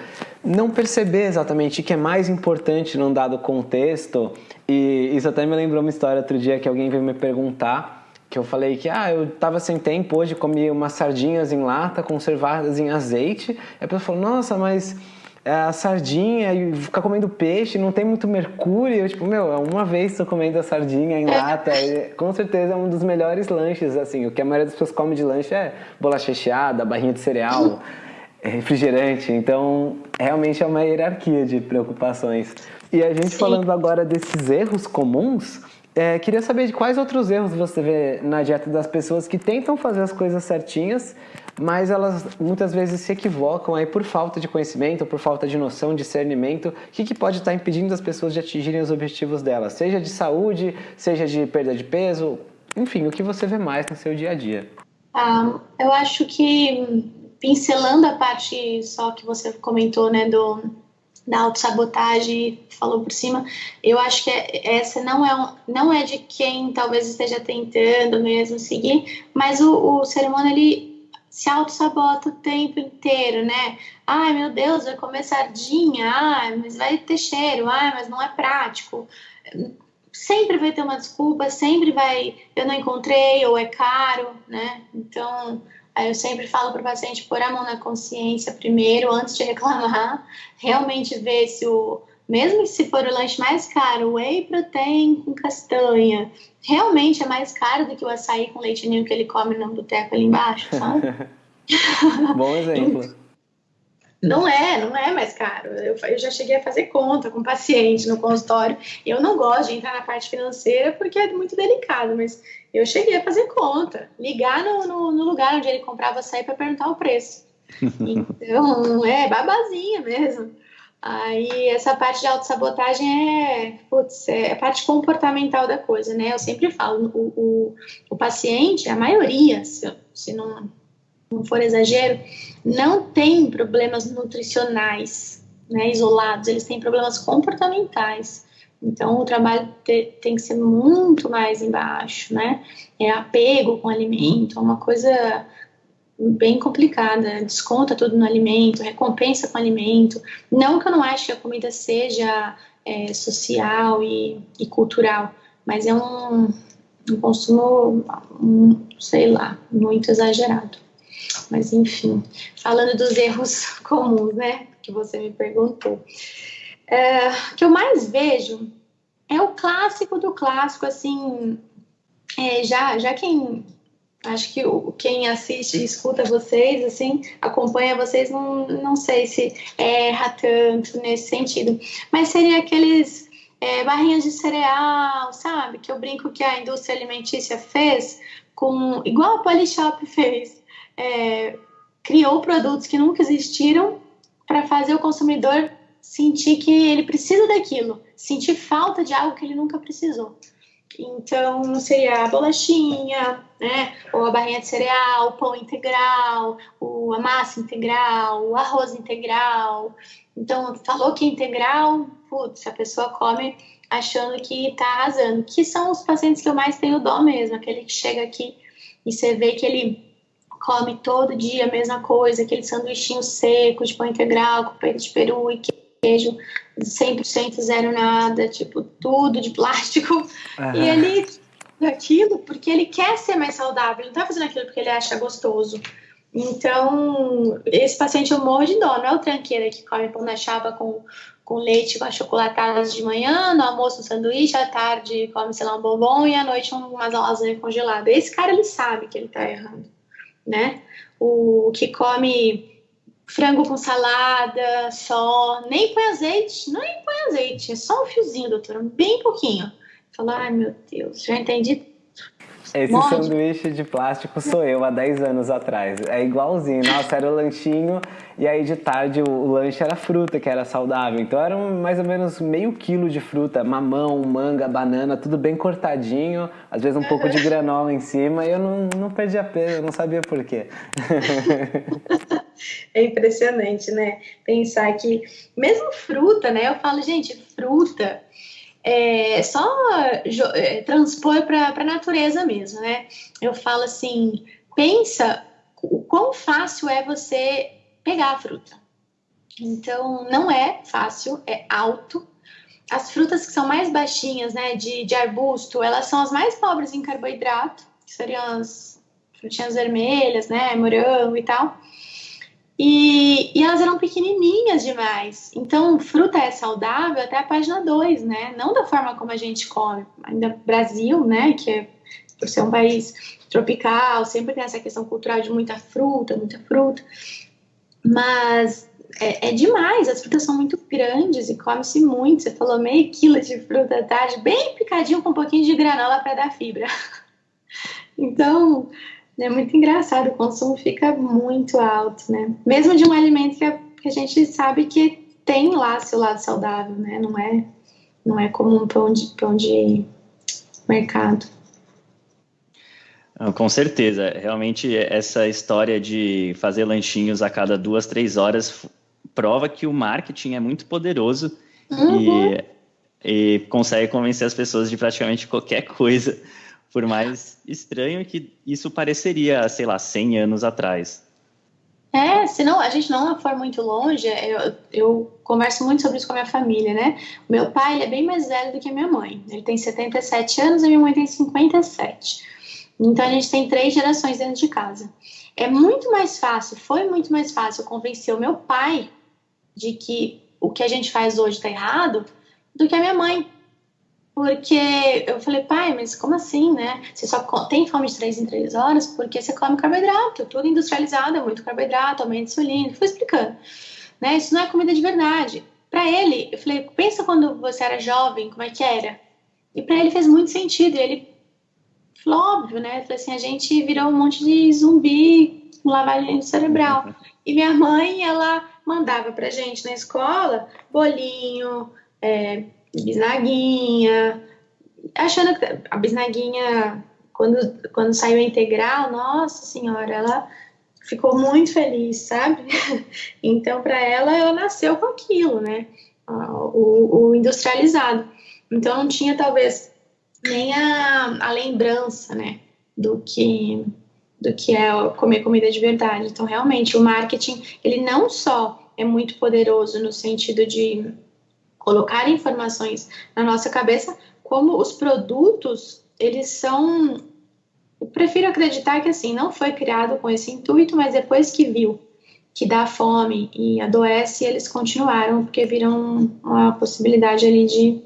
não perceber exatamente o que é mais importante num dado contexto. E isso até me lembrou uma história outro dia que alguém veio me perguntar, que eu falei que ah, eu estava sem tempo hoje, comi umas sardinhas em lata conservadas em azeite. E a pessoa falou: "Nossa, mas a sardinha e ficar comendo peixe, não tem muito mercúrio. Eu, tipo, meu, uma vez tô comendo a sardinha em lata. E, com certeza é um dos melhores lanches, assim. O que a maioria das pessoas come de lanche é bolacha recheada, barrinha de cereal, é refrigerante. Então, realmente é uma hierarquia de preocupações. E a gente Sim. falando agora desses erros comuns, é, queria saber de quais outros erros você vê na dieta das pessoas que tentam fazer as coisas certinhas, mas elas muitas vezes se equivocam aí por falta de conhecimento, por falta de noção, discernimento. O que, que pode estar impedindo as pessoas de atingirem os objetivos delas, seja de saúde, seja de perda de peso, enfim, o que você vê mais no seu dia a dia? Ah, eu acho que pincelando a parte só que você comentou, né, do da autossabotagem, falou por cima, eu acho que essa não é, um, não é de quem talvez esteja tentando mesmo seguir, mas o, o ser humano, ele se auto-sabota o tempo inteiro, né? Ai, meu Deus, vai comer sardinha, ai, mas vai ter cheiro, ai, mas não é prático. Sempre vai ter uma desculpa, sempre vai, eu não encontrei, ou é caro, né? Então, eu sempre falo para o paciente pôr a mão na consciência primeiro, antes de reclamar, realmente ver se o, mesmo se for o lanche mais caro, whey protein com castanha, realmente é mais caro do que o açaí com leite ninho que ele come no boteco ali embaixo, sabe? Bom exemplo. Não é, não é mais caro. Eu, eu, já cheguei a fazer conta com paciente no consultório. Eu não gosto de entrar na parte financeira porque é muito delicado, mas eu cheguei a fazer conta, ligar no, no, no lugar onde ele comprava açaí para perguntar o preço. Então, é babazinha mesmo. Aí essa parte de autossabotagem é, putz, é a parte comportamental da coisa, né? Eu sempre falo, o, o, o paciente, a maioria, se, se não, não for exagero, não tem problemas nutricionais né, isolados, eles têm problemas comportamentais. Então, o trabalho te, tem que ser muito mais embaixo, né? É apego com alimento, é uma coisa bem complicada, desconta tudo no alimento, recompensa com alimento. Não que eu não acho que a comida seja é, social e, e, cultural, mas é um, um consumo, um, sei lá, muito exagerado. Mas enfim, falando dos erros comuns, né, que você me perguntou. É, o que eu mais vejo é o clássico do clássico, assim, é, já, já quem acho que o, quem assiste e escuta vocês, assim, acompanha vocês, não, não sei se erra tanto nesse sentido. Mas seria aqueles é, barrinhas de cereal, sabe? Que eu brinco que a indústria alimentícia fez com. igual a Polishop fez. É, criou produtos que nunca existiram para fazer o consumidor sentir que ele precisa daquilo, sentir falta de algo que ele nunca precisou. Então, seria a bolachinha, né? Ou a barrinha de cereal, o pão integral, o, a massa integral, o arroz integral. Então, falou que é integral, putz, a pessoa come achando que tá arrasando. Que são os pacientes que eu mais tenho dó mesmo, aquele que chega aqui e você vê que ele come todo dia a mesma coisa, aquele sanduichinho seco de pão integral com peito de peru e queijo 100% zero nada, tipo, tudo de plástico. Uhum. E ele aquilo porque ele quer ser mais saudável, ele não tá fazendo aquilo porque ele acha gostoso. Então, esse paciente eu morro de dó, não é o tranqueira que come pão na chapa com, com leite com achocolatadas de manhã, no almoço um sanduíche, à tarde come, sei lá, um bombom e à noite umas lasanha congelada. Esse cara, ele sabe que ele tá errando, né? O que come frango com salada só, nem põe azeite, nem põe azeite, é só um fiozinho, doutora, bem pouquinho. Fala, ai meu Deus, já entendi esse Morde. sanduíche de plástico sou eu há 10 anos atrás. É igualzinho. Nossa, era o lanchinho e aí de tarde o, o lanche era fruta, que era saudável. Então era mais ou menos meio quilo de fruta, mamão, manga, banana, tudo bem cortadinho. Às vezes um pouco de granola em cima e eu não, não perdia peso, eu não sabia por quê. É impressionante, né? Pensar que mesmo fruta, né? Eu falo, gente, fruta é, só é, transpor para a natureza mesmo, né? Eu falo assim, pensa o quão fácil é você pegar a fruta. Então, não é fácil, é alto. As frutas que são mais baixinhas, né, de, de arbusto, elas são as mais pobres em carboidrato, que seriam as frutinhas vermelhas, né, morango e tal. E, e, elas eram pequenininhas demais. Então, fruta é saudável até a página 2, né? Não da forma como a gente come. Ainda Brasil, né? Que é, por ser um país tropical, sempre tem essa questão cultural de muita fruta, muita fruta. Mas é, é demais, as frutas são muito grandes e come-se muito. Você falou meio quilo de fruta à tarde, bem picadinho com um pouquinho de granola para dar fibra. Então, é muito engraçado, o consumo fica muito alto, né? Mesmo de um alimento que a, que a gente sabe que tem lá seu lado saudável, né? Não é, não é como um pão de, pão de mercado. Com certeza. Realmente, essa história de fazer lanchinhos a cada duas, três horas prova que o marketing é muito poderoso uhum. e, e consegue convencer as pessoas de praticamente qualquer coisa por mais estranho que isso pareceria, sei lá, 100 anos atrás. É, senão a gente não for muito longe, eu, eu converso muito sobre isso com a minha família, né? Meu pai ele é bem mais velho do que a minha mãe. Ele tem 77 anos e minha mãe tem 57. Então a gente tem três gerações dentro de casa. É muito mais fácil, foi muito mais fácil convencer o meu pai de que o que a gente faz hoje está errado do que a minha mãe porque eu falei, pai, mas como assim, né? Você só tem fome de três em três horas porque você come carboidrato, tudo industrializado, é muito carboidrato, aumenta insulina. Fui explicando, né? Isso não é comida de verdade. Para ele, eu falei, pensa quando você era jovem, como é que era? E para ele fez muito sentido. E ele falou, óbvio, né? Falei assim, a gente virou um monte de zumbi com lavagem cerebral. E minha mãe, ela mandava pra gente na escola bolinho, é, bisnaguinha, achando que a bisnaguinha, quando, quando saiu a integral, nossa senhora, ela ficou muito feliz, sabe? Então, para ela, ela nasceu com aquilo, né? O, o, industrializado. Então, não tinha, talvez, nem a, a lembrança, né? Do que, do que é comer comida de verdade. Então, realmente, o marketing, ele não só é muito poderoso no sentido de colocar informações na nossa cabeça, como os produtos, eles são. Eu prefiro acreditar que assim, não foi criado com esse intuito, mas depois que viu que dá fome e adoece, eles continuaram, porque viram uma possibilidade ali de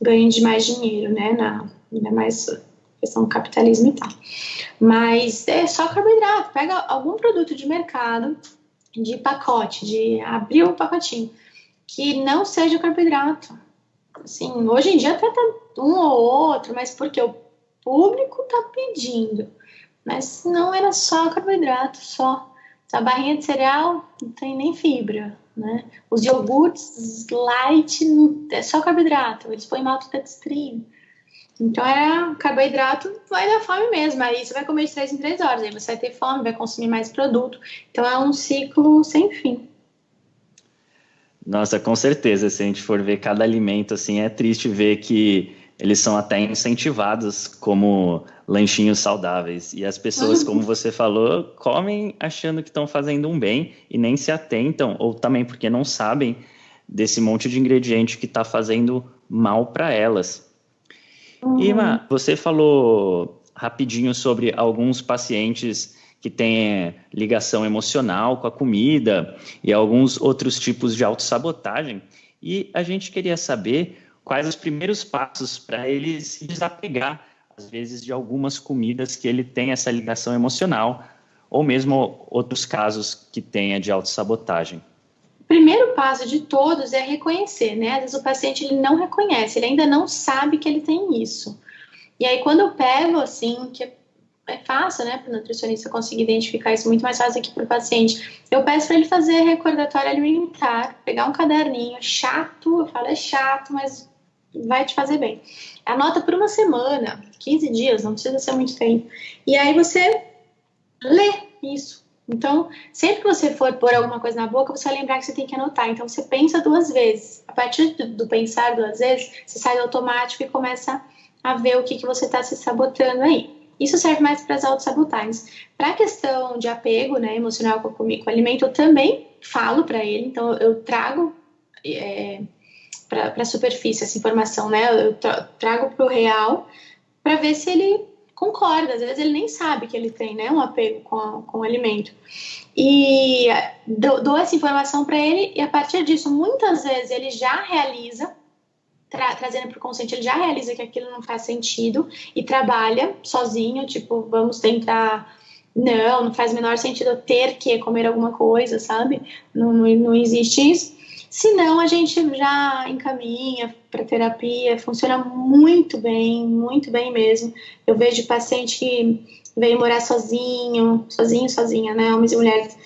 ganho de mais dinheiro, né? Na, ainda mais questão do capitalismo e tal. Mas é só carboidrato. Pega algum produto de mercado, de pacote, de abrir o pacotinho que não seja carboidrato. Assim, hoje em dia até tá um ou outro, mas porque o público tá pedindo. Mas não era só carboidrato, só. A barrinha de cereal não tem nem fibra, né? Os iogurtes light é só carboidrato, eles põem maltodextrina. Então era carboidrato, vai dar fome mesmo. Aí você vai comer de 3 em 3 horas, aí você vai ter fome, vai consumir mais produto. Então é um ciclo sem fim. Nossa, com certeza. Se a gente for ver cada alimento, assim, é triste ver que eles são até incentivados como lanchinhos saudáveis. E as pessoas, como você falou, comem achando que estão fazendo um bem e nem se atentam, ou também porque não sabem desse monte de ingrediente que está fazendo mal para elas. Uhum. Ima, você falou rapidinho sobre alguns pacientes que têm ligação emocional com a comida e alguns outros tipos de autossabotagem. E a gente queria saber quais os primeiros passos para ele se desapegar, às vezes, de algumas comidas que ele tem essa ligação emocional, ou mesmo outros casos que tenha de autossabotagem. O primeiro passo de todos é reconhecer, né? Às vezes o paciente ele não reconhece, ele ainda não sabe que ele tem isso. E aí, quando eu pego, assim, que é fácil, né, para o nutricionista conseguir identificar isso muito mais fácil aqui para o paciente. Eu peço para ele fazer recordatório alimentar, pegar um caderninho, chato, eu falo é chato, mas vai te fazer bem. Anota por uma semana, 15 dias, não precisa ser muito tempo. E aí você lê isso. Então, sempre que você for pôr alguma coisa na boca, você vai lembrar que você tem que anotar. Então, você pensa duas vezes. A partir do, pensar duas vezes, você sai do automático e começa a ver o que, que você está se sabotando aí. Isso serve mais para as autossabotagens. Para a questão de apego né, emocional com, com o alimento, eu também falo para ele, então eu trago é, para a superfície essa informação, né? Eu trago para o real para ver se ele concorda. Às vezes ele nem sabe que ele tem né, um apego com, com o alimento. E dou, dou essa informação para ele, e a partir disso, muitas vezes ele já realiza tra trazendo para o consciente, ele já realiza que aquilo não faz sentido e trabalha sozinho, tipo, vamos tentar. Não, não faz o menor sentido eu ter que comer alguma coisa, sabe? Não, não, não existe isso. Se não, a gente já encaminha para terapia, funciona muito bem, muito bem mesmo. Eu vejo paciente que veio morar sozinho, sozinho, sozinha, né? Homens e mulheres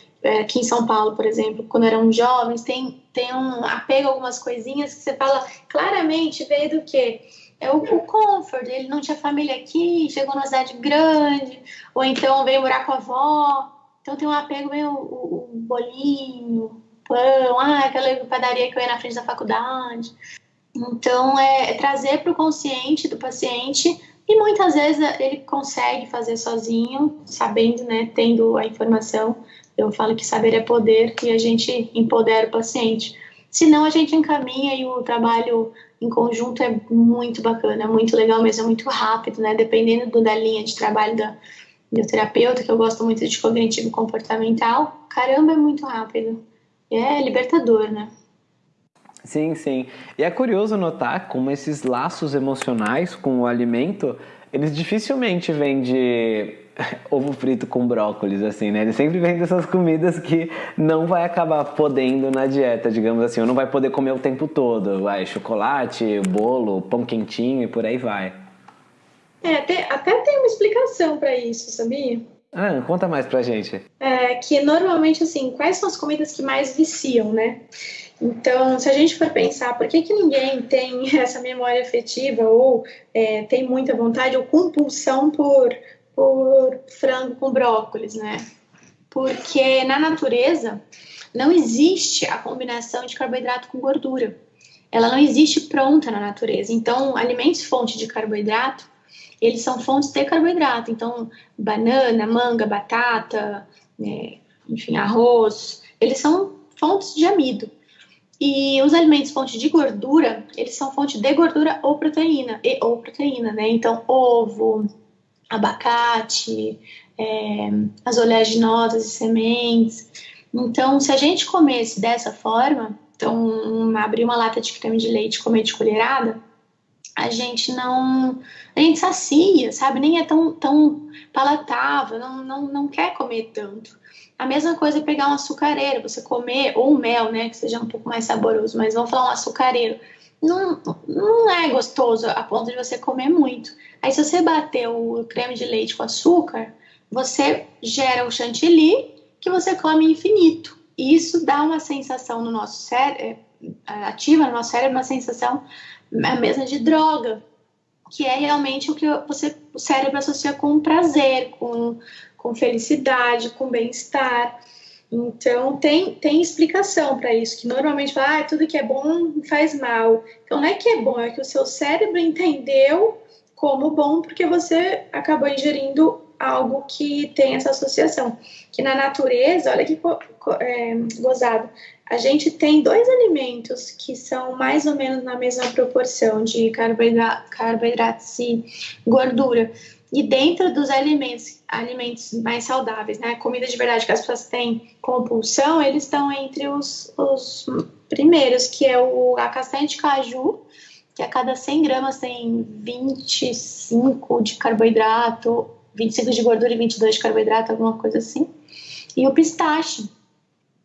aqui em São Paulo, por exemplo, quando eram jovens, tem, tem um apego a algumas coisinhas que você fala claramente, veio do quê? É o, o comfort, ele não tinha família aqui, chegou numa cidade grande, ou então veio morar com a avó, então tem um apego meio o, o bolinho, pão, ah, aquela padaria que eu ia na frente da faculdade. Então, é, é trazer para o consciente do paciente e muitas vezes ele consegue fazer sozinho, sabendo, né, tendo a informação, eu falo que saber é poder e a gente empodera o paciente. Senão a gente encaminha e o trabalho em conjunto é muito bacana, muito legal mesmo, é muito rápido, né? Dependendo do, da linha de trabalho da, do terapeuta, que eu gosto muito de cognitivo comportamental, caramba, é muito rápido. É libertador, né? Sim, sim. E é curioso notar como esses laços emocionais com o alimento, eles dificilmente vêm de ovo frito com brócolis, assim, né? Ele sempre vem dessas comidas que não vai acabar podendo na dieta, digamos assim, ou não vai poder comer o tempo todo. Vai, chocolate, bolo, pão quentinho e por aí vai. É, até, até tem uma explicação para isso, sabia? Ah, conta mais pra gente. É, que normalmente, assim, quais são as comidas que mais viciam, né? Então, se a gente for pensar, por que, que ninguém tem essa memória afetiva ou é, tem muita vontade ou compulsão por por frango com brócolis, né? Porque na natureza não existe a combinação de carboidrato com gordura. Ela não existe pronta na natureza. Então, alimentos fonte de carboidrato, eles são fontes de carboidrato. Então, banana, manga, batata, né, enfim, arroz, eles são fontes de amido. E os alimentos fonte de gordura, eles são fonte de gordura ou proteína, e, ou proteína, né? Então, ovo, abacate, é, as oleaginosas e sementes. Então, se a gente comesse dessa forma, então abrir uma lata de creme de leite e comer de colherada, a gente não. A gente sacia, sabe? Nem é tão, tão palatável, não, não, não quer comer tanto. A mesma coisa é pegar um açucareiro, você comer, ou um mel, né? Que seja um pouco mais saboroso, mas vamos falar um açucareiro. Não, não é gostoso a ponto de você comer muito. Aí, se você bater o creme de leite com açúcar, você gera o chantilly que você come infinito. E isso dá uma sensação no nosso cérebro, é, ativa no nosso cérebro uma sensação a mesma de droga, que é realmente o que você, o cérebro associa com prazer, com, com felicidade, com bem-estar. Então, tem, tem explicação para isso, que normalmente fala, ah, tudo que é bom faz mal. Então, não é que é bom, é que o seu cérebro entendeu como bom porque você acabou ingerindo algo que tem essa associação. Que na natureza, olha que é, gozado, a gente tem dois alimentos que são mais ou menos na mesma proporção de carboidratos e gordura, E dentro dos alimentos, alimentos mais saudáveis, né, comida de verdade que as pessoas têm compulsão, eles estão entre os, os primeiros, que é o, a castanha de caju, que a cada 100 gramas tem 25 de carboidrato, 25 de gordura e 22 de carboidrato, alguma coisa assim. E o pistache.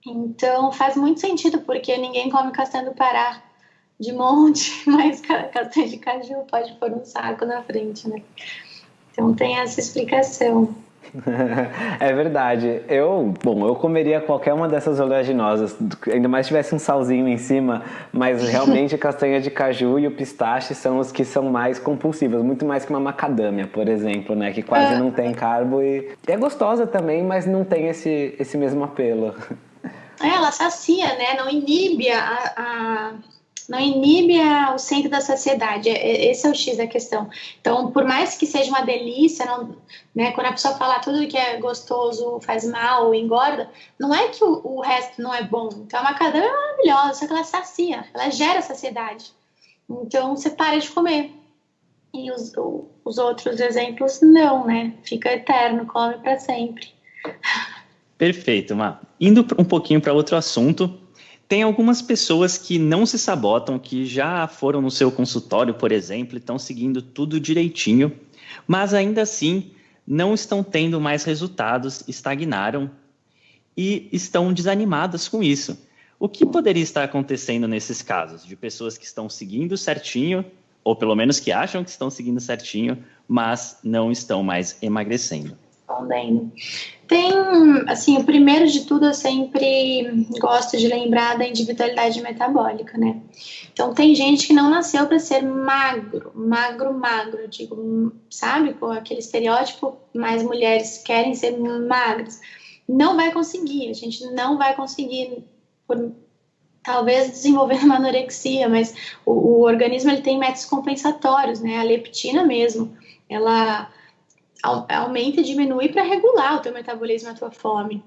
Então faz muito sentido, porque ninguém come castanha do Pará de monte, mas castanha de caju pode pôr um saco na frente, né? Então tem essa explicação. é verdade. Eu, bom, eu comeria qualquer uma dessas oleaginosas, ainda mais se tivesse um salzinho em cima, mas realmente a castanha de caju e o pistache são os que são mais compulsivos, muito mais que uma macadâmia, por exemplo, né, que quase é. não tem carbo e é gostosa também, mas não tem esse, esse mesmo apelo. É, ela sacia, né, não inibe a, a não inibe o centro da saciedade. É, é, esse é o X da questão. Então, por mais que seja uma delícia, não, né, quando a pessoa fala tudo que é gostoso faz mal, engorda, não é que o, o resto não é bom. Então, a macadâmia é maravilhosa, só que ela sacia, ela gera saciedade. Então, você para de comer. E os, os outros exemplos, não, né? Fica eterno, come para sempre. Perfeito, Má. Indo um pouquinho para outro assunto, tem algumas pessoas que não se sabotam, que já foram no seu consultório, por exemplo, estão seguindo tudo direitinho, mas ainda assim não estão tendo mais resultados, estagnaram e estão desanimadas com isso. O que poderia estar acontecendo nesses casos de pessoas que estão seguindo certinho, ou pelo menos que acham que estão seguindo certinho, mas não estão mais emagrecendo? Respondendo. Tem, assim, o primeiro de tudo eu sempre gosto de lembrar da individualidade metabólica, né? Então tem gente que não nasceu para ser magro, magro, magro, digo, sabe? Com aquele estereótipo, mais mulheres querem ser magras. Não vai conseguir, a gente não vai conseguir por talvez desenvolver uma anorexia, mas o, o organismo ele tem métodos compensatórios, né? A leptina mesmo, ela aumenta e diminui para regular o teu metabolismo e a tua fome.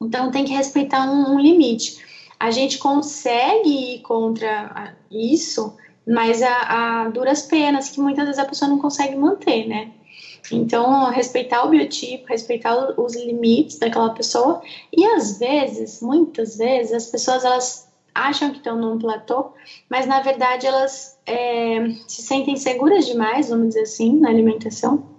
Então tem que respeitar um, um limite. A gente consegue ir contra isso, mas a, a, duras penas que muitas vezes a pessoa não consegue manter, né? Então, respeitar o biotipo, respeitar os limites daquela pessoa e às vezes, muitas vezes, as pessoas elas acham que estão num platô, mas na verdade elas é, se sentem seguras demais, vamos dizer assim, na alimentação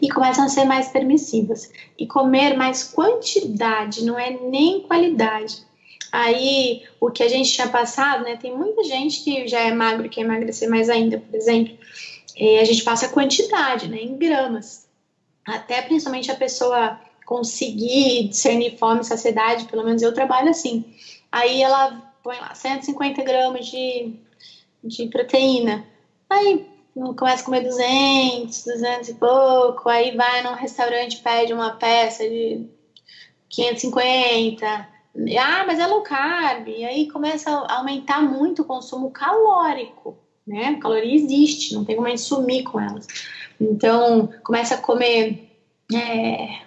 e começam a ser mais permissivas e comer mais quantidade, não é nem qualidade. Aí, o que a gente tinha passado, né? Tem muita gente que já é magro e quer emagrecer mais ainda, por exemplo. a gente passa quantidade, né? Em gramas. Até principalmente a pessoa conseguir discernir fome e saciedade, pelo menos eu trabalho assim. Aí ela põe lá 150 gramas de, de proteína. Aí começa a comer 200, 200 e pouco, aí vai num restaurante pede uma peça de 550. Ah, mas é low carb. E aí começa a aumentar muito o consumo calórico, né? A caloria existe, não tem como a gente sumir com elas. Então, começa a comer. É,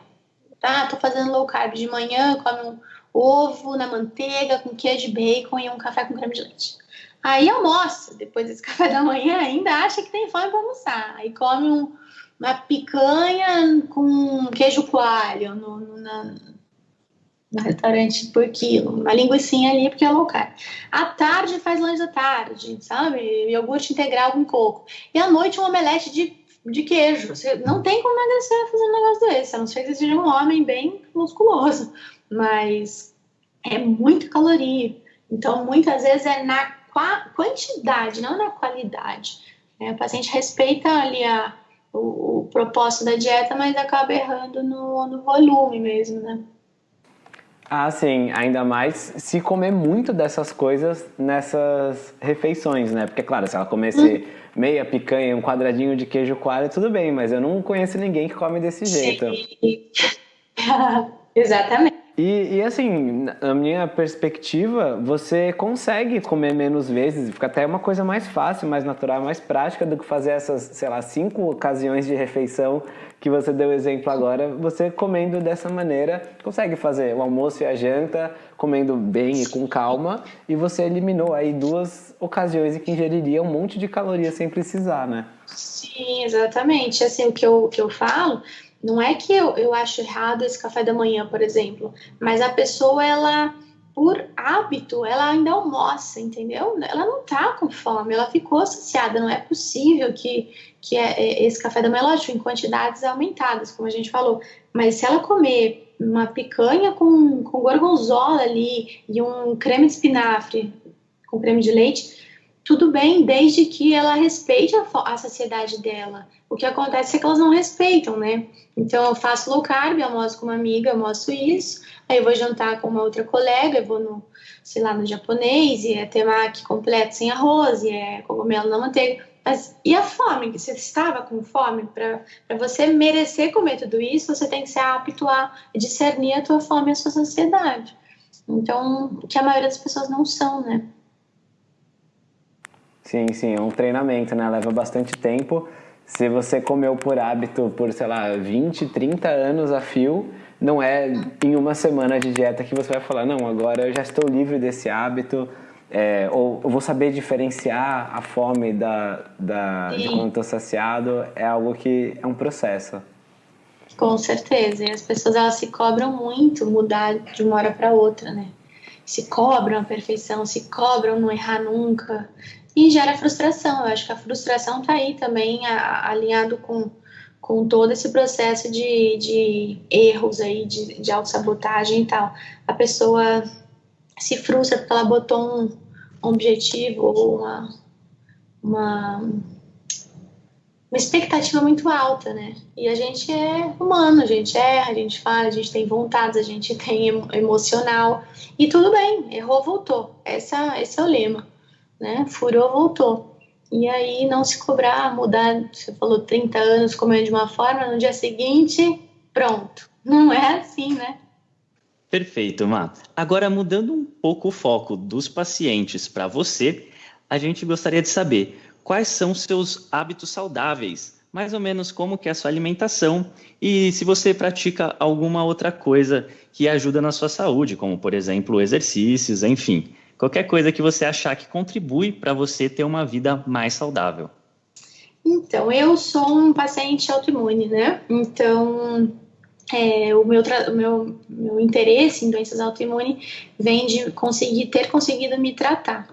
ah, tô fazendo low carb de manhã, come um ovo na manteiga com queijo de bacon e um café com creme de leite. Aí almoça, depois desse café da manhã, ainda acha que tem fome para almoçar. Aí come um, uma picanha com queijo coalho no, no, na, no restaurante por quilo, uma linguiçinha ali porque é low carb. À tarde faz lanche da tarde, sabe? Iogurte integral com coco. E à noite um omelete de, de queijo. Você não tem como emagrecer fazendo um negócio desse, a não ser que seja um homem bem musculoso. Mas é muito caloria. Então, muitas vezes é na quantidade, não na qualidade. É, o paciente respeita ali a, o, o, propósito da dieta, mas acaba errando no, no volume mesmo, né? Ah, sim, ainda mais se comer muito dessas coisas nessas refeições, né? Porque, claro, se ela comesse hum. meia picanha, um quadradinho de queijo coalho, tudo bem, mas eu não conheço ninguém que come desse jeito. Exatamente. E, e, assim, na minha perspectiva, você consegue comer menos vezes, fica até uma coisa mais fácil, mais natural, mais prática do que fazer essas, sei lá, cinco ocasiões de refeição que você deu exemplo agora. Você comendo dessa maneira, consegue fazer o almoço e a janta, comendo bem e com calma, e você eliminou aí duas ocasiões em que ingeriria um monte de calorias sem precisar, né? Sim, exatamente. Assim, o que eu, o que eu falo não é que eu, eu acho errado esse café da manhã, por exemplo, mas a pessoa, ela, por hábito, ela ainda almoça, entendeu? Ela não tá com fome, ela ficou associada. Não é possível que, que é, é, esse café da manhã, lógico, em quantidades aumentadas, como a gente falou, mas se ela comer uma picanha com, com gorgonzola ali e um creme de espinafre com creme de leite, tudo bem, desde que ela respeite a, a saciedade dela. O que acontece é que elas não respeitam, né? Então eu faço low carb, almoço com uma amiga, mostro isso, aí eu vou jantar com uma outra colega, eu vou no, sei lá, no japonês, e é temaki completo sem arroz, e é cogumelo na manteiga. Mas e a fome? Você estava com fome? Para você merecer comer tudo isso, você tem que ser apto a discernir a tua fome e a sua saciedade. Então, que a maioria das pessoas não são, né? Sim, sim, é um treinamento, né? Leva bastante tempo. Se você comeu por hábito por, sei lá, 20, 30 anos a fio, não é em uma semana de dieta que você vai falar, não, agora eu já estou livre desse hábito, é, ou eu vou saber diferenciar a fome da, da, de quando estou saciado, é algo que é um processo. Com certeza, e as pessoas elas se cobram muito mudar de uma hora para outra, né? Se cobram a perfeição, se cobram não errar nunca e gera frustração. Eu acho que a frustração está aí também a, alinhado com, com todo esse processo de, de erros aí, de, de autossabotagem e tal. A pessoa se frustra porque ela botou um, um objetivo ou uma, uma, uma expectativa muito alta, né? E a gente é humano, a gente erra, a gente fala, a gente tem vontades, a gente tem emocional. E tudo bem, errou, voltou. Essa, esse é o lema né? Furou, voltou. E aí não se cobrar, mudar, você falou 30 anos comendo de uma forma, no dia seguinte, pronto. Não é assim, né? Perfeito, Má. Agora, mudando um pouco o foco dos pacientes para você, a gente gostaria de saber quais são seus hábitos saudáveis, mais ou menos como que é a sua alimentação e se você pratica alguma outra coisa que ajuda na sua saúde, como por exemplo exercícios, enfim qualquer coisa que você achar que contribui para você ter uma vida mais saudável. Então, eu sou um paciente autoimune, né? Então, é, o, meu, meu, meu interesse em doenças autoimunes vem de conseguir ter conseguido me tratar.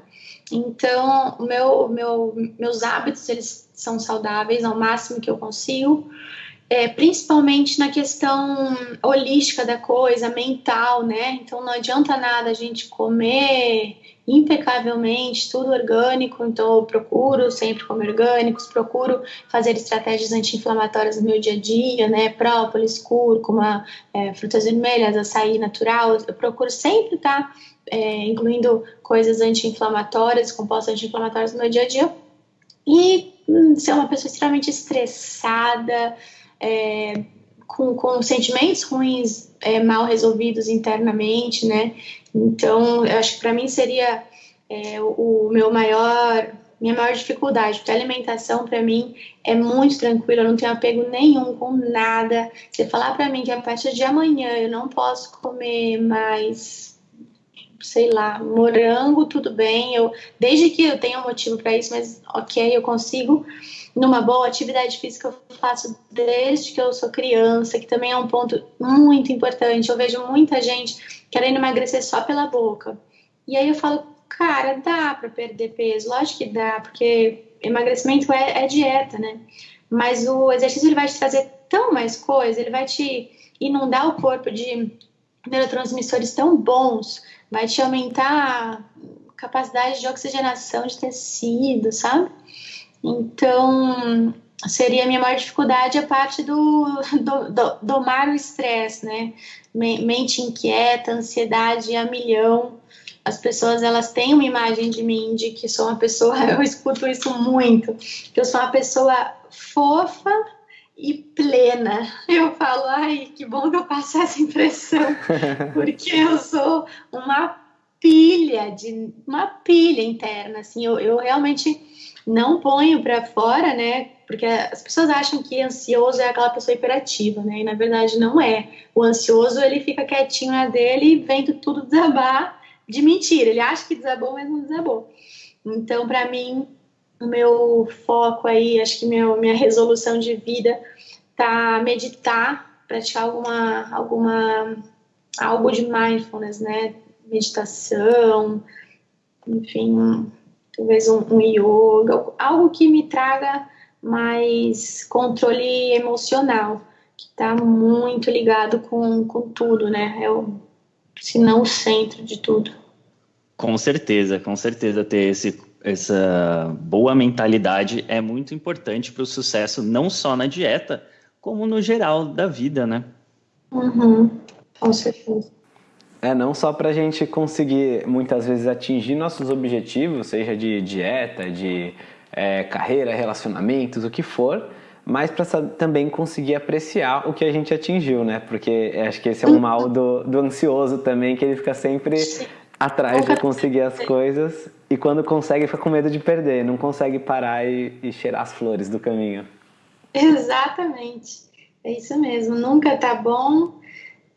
Então, meu, meu, meus hábitos eles são saudáveis ao máximo que eu consigo é, principalmente na questão holística da coisa, mental, né? Então não adianta nada a gente comer impecavelmente, tudo orgânico, então eu procuro sempre comer orgânicos, procuro fazer estratégias anti-inflamatórias no meu dia a dia, né? Própolis, cúrcuma, é, frutas vermelhas, açaí natural, eu procuro sempre estar tá, é, incluindo coisas anti-inflamatórias, compostos anti-inflamatórios no meu dia a dia. E hum, ser uma pessoa extremamente estressada, é, com, com sentimentos ruins é, mal resolvidos internamente, né? Então, eu acho que para mim seria é, o, o, meu maior, minha maior dificuldade, porque a alimentação para mim é muito tranquila, eu não tenho apego nenhum com nada. Você falar para mim que a partir de amanhã eu não posso comer mais, sei lá, morango, tudo bem, eu, desde que eu tenha um motivo para isso, mas ok, eu consigo numa boa atividade física eu faço desde que eu sou criança, que também é um ponto muito importante. Eu vejo muita gente querendo emagrecer só pela boca. E aí eu falo, cara, dá para perder peso, lógico que dá, porque emagrecimento é, é, dieta, né? Mas o exercício ele vai te trazer tão mais coisa, ele vai te inundar o corpo de neurotransmissores tão bons, vai te aumentar a capacidade de oxigenação de tecido, sabe? Então, seria a minha maior dificuldade a parte do, do, do domar o estresse, né? Mente inquieta, ansiedade a milhão. As pessoas elas têm uma imagem de mim de que sou uma pessoa, eu escuto isso muito, que eu sou uma pessoa fofa e plena. Eu falo, ai, que bom que eu passo essa impressão, porque eu sou uma pilha de uma pilha interna, assim, eu, eu realmente não ponho para fora, né? Porque as pessoas acham que ansioso é aquela pessoa hiperativa, né? E na verdade não é. O ansioso ele fica quietinho na dele, vendo tudo desabar de mentira. Ele acha que desabou, mas não desabou. Então, para mim, o meu foco aí, acho que meu, minha resolução de vida tá meditar, praticar alguma alguma algo de mindfulness, né? Meditação, enfim, talvez um, um yoga, algo que me traga mais controle emocional, que está muito ligado com, com tudo, né? É o, se não o centro de tudo. Com certeza, com certeza ter esse, essa boa mentalidade é muito importante para o sucesso, não só na dieta, como no geral da vida, né? Uhum, com certeza. É, não só para a gente conseguir muitas vezes atingir nossos objetivos, seja de dieta, de é, carreira, relacionamentos, o que for, mas para também conseguir apreciar o que a gente atingiu, né? Porque acho que esse é um mal do, do ansioso também, que ele fica sempre atrás de conseguir as coisas e quando consegue fica com medo de perder, não consegue parar e, e cheirar as flores do caminho. Exatamente, é isso mesmo. Nunca tá bom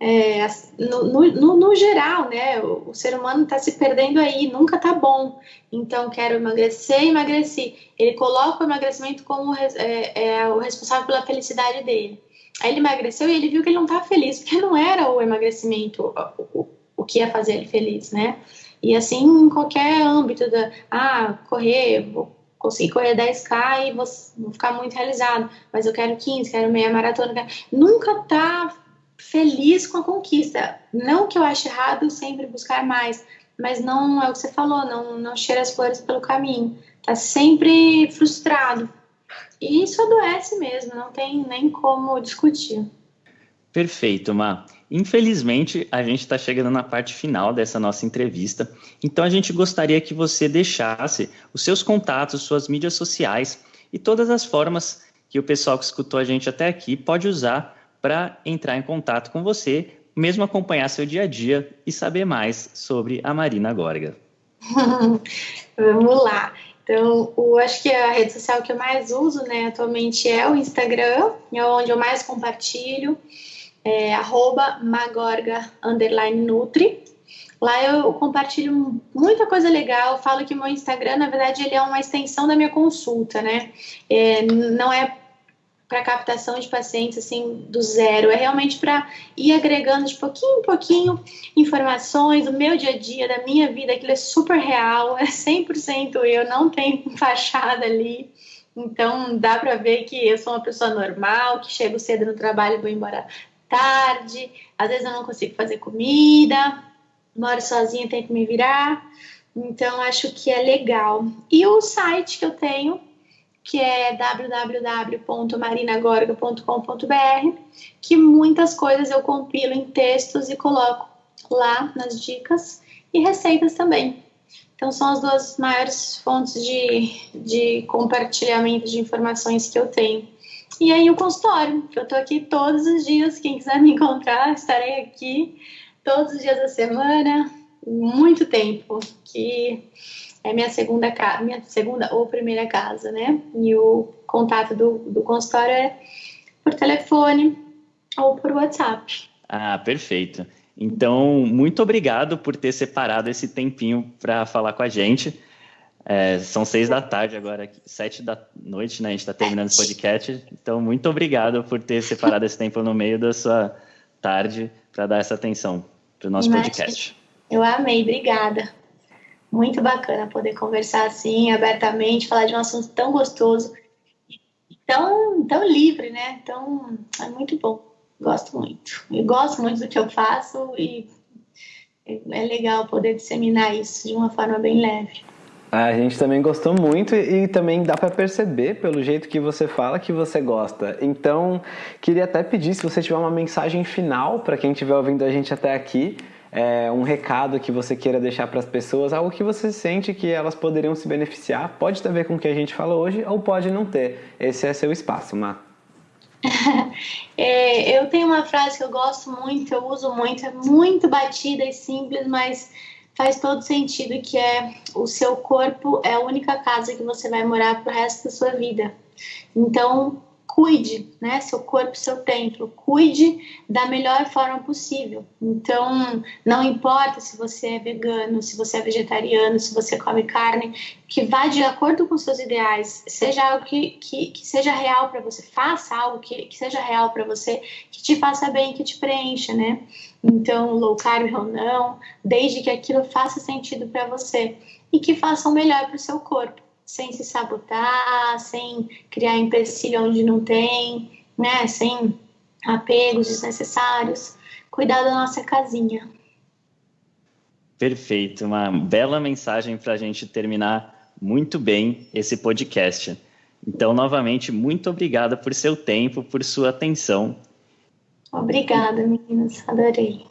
é, no, no, no, geral, né, o, o ser humano está se perdendo aí, nunca tá bom. Então, quero emagrecer, emagreci. Ele coloca o emagrecimento como é, é, o responsável pela felicidade dele. Aí ele emagreceu e ele viu que ele não estava feliz, porque não era o emagrecimento o, o, o que ia fazer ele feliz, né? E assim, em qualquer âmbito da, ah, correr, vou conseguir correr 10K e vou, vou ficar muito realizado, mas eu quero 15, quero meia maratona, quero... nunca tá feliz com a conquista. Não que eu ache errado sempre buscar mais, mas não é o que você falou, não, não cheira as flores pelo caminho. Tá sempre frustrado. E isso adoece mesmo, não tem nem como discutir. Perfeito, Ma. Infelizmente, a gente está chegando na parte final dessa nossa entrevista, então a gente gostaria que você deixasse os seus contatos, suas mídias sociais e todas as formas que o pessoal que escutou a gente até aqui pode usar para entrar em contato com você, mesmo acompanhar seu dia a dia e saber mais sobre a Marina Gorga. Vamos lá. Então, eu acho que a rede social que eu mais uso, né, atualmente é o Instagram, é onde eu mais compartilho, é magorga nutri. Lá eu compartilho muita coisa legal, falo que meu Instagram, na verdade, ele é uma extensão da minha consulta, né? É, não é para captação de pacientes assim do zero, é realmente para ir agregando de pouquinho em pouquinho informações do meu dia a dia, da minha vida, aquilo é super real, é 100% eu, não tem fachada ali. Então dá para ver que eu sou uma pessoa normal, que chego cedo no trabalho e vou embora tarde, às vezes eu não consigo fazer comida, moro sozinha, tenho que me virar. Então acho que é legal. E o site que eu tenho que é www.marinagorga.com.br, que muitas coisas eu compilo em textos e coloco lá nas dicas e receitas também. Então, são as duas maiores fontes de, de compartilhamento de informações que eu tenho. E aí, o consultório, que eu tô aqui todos os dias. Quem quiser me encontrar, estarei aqui todos os dias da semana, muito tempo. Que é minha segunda casa, minha segunda ou primeira casa, né? E o contato do, do consultório é por telefone ou por WhatsApp. Ah, perfeito. Então, muito obrigado por ter separado esse tempinho para falar com a gente. É, são seis da tarde agora, sete da noite, né? A gente está terminando esse podcast. Então, muito obrigado por ter separado esse tempo no meio da sua tarde para dar essa atenção para o nosso Imagina. podcast. Eu amei, obrigada. Muito bacana poder conversar assim, abertamente, falar de um assunto tão gostoso, tão, tão livre, né? Então, é muito bom. Gosto muito. Eu gosto muito do que eu faço e é legal poder disseminar isso de uma forma bem leve. A gente também gostou muito e também dá para perceber pelo jeito que você fala que você gosta. Então, queria até pedir se você tiver uma mensagem final para quem estiver ouvindo a gente até aqui, é, um recado que você queira deixar para as pessoas, algo que você sente que elas poderiam se beneficiar, pode ter a ver com o que a gente fala hoje ou pode não ter. Esse é seu espaço, Má. é, eu tenho uma frase que eu gosto muito, eu uso muito, é muito batida e simples, mas faz todo sentido que é o seu corpo é a única casa que você vai morar pro resto da sua vida. Então, cuide, né? Seu corpo, seu templo, cuide da melhor forma possível. Então, não importa se você é vegano, se você é vegetariano, se você come carne, que vá de acordo com seus ideais, seja algo que, que, que seja real para você, faça algo que, que seja real para você, que te faça bem, que te preencha, né? Então, low carb ou não, desde que aquilo faça sentido para você e que faça o melhor para o seu corpo sem se sabotar, sem criar empecilho onde não tem, né? Sem apegos desnecessários. Cuidar da nossa casinha. Perfeito, uma bela mensagem para a gente terminar muito bem esse podcast. Então, novamente, muito obrigada por seu tempo, por sua atenção. Obrigada, meninas, adorei.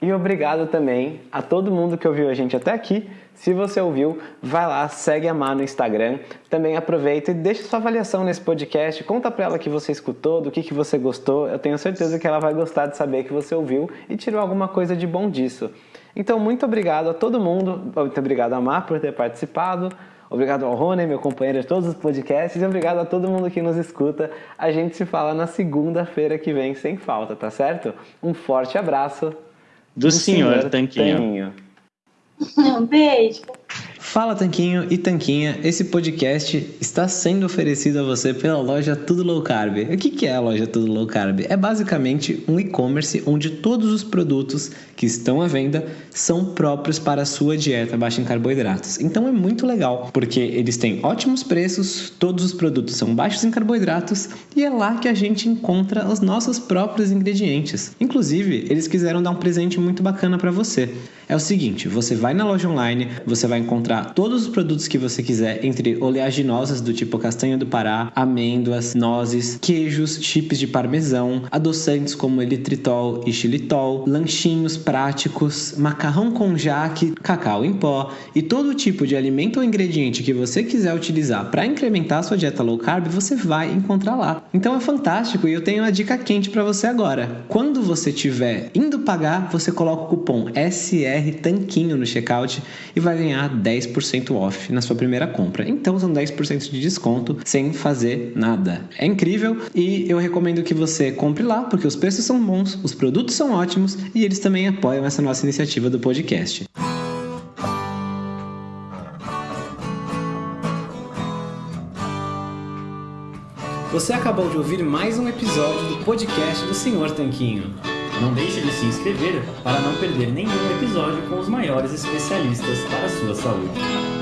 E obrigado também a todo mundo que ouviu a gente até aqui. Se você ouviu, vai lá, segue a Má no Instagram. Também aproveita e deixa sua avaliação nesse podcast. Conta pra ela que você escutou, do que, que você gostou. Eu tenho certeza que ela vai gostar de saber que você ouviu e tirou alguma coisa de bom disso. Então, muito obrigado a todo mundo. Muito obrigado a Má por ter participado. Obrigado ao Rony, meu companheiro de todos os podcasts. E obrigado a todo mundo que nos escuta. A gente se fala na segunda-feira que vem, sem falta, tá certo? Um forte abraço. Do, do senhor, senhor Tanquinho. Tanquinho. Um beijo. Fala Tanquinho e Tanquinha, esse podcast está sendo oferecido a você pela loja Tudo Low Carb. O que é a loja Tudo Low Carb? É basicamente um e-commerce onde todos os produtos que estão à venda são próprios para a sua dieta baixa em carboidratos. Então é muito legal, porque eles têm ótimos preços, todos os produtos são baixos em carboidratos e é lá que a gente encontra os nossos próprios ingredientes. Inclusive, eles quiseram dar um presente muito bacana para você. É o seguinte, você vai na loja online, você vai encontrar todos os produtos que você quiser, entre oleaginosas do tipo castanha do Pará, amêndoas, nozes, queijos, chips de parmesão, adoçantes como elitritol e xilitol, lanchinhos práticos, macarrão com jaque, cacau em pó e todo tipo de alimento ou ingrediente que você quiser utilizar para incrementar sua dieta low carb, você vai encontrar lá. Então é fantástico e eu tenho uma dica quente para você agora. Quando você estiver indo pagar, você coloca o cupom SR Tanquinho no checkout e vai ganhar 10% 10% off na sua primeira compra. Então são 10% de desconto sem fazer nada. É incrível e eu recomendo que você compre lá porque os preços são bons, os produtos são ótimos e eles também apoiam essa nossa iniciativa do podcast. Você acabou de ouvir mais um episódio do podcast do Senhor Tanquinho. Não deixe de se inscrever para não perder nenhum episódio com os maiores especialistas para a sua saúde.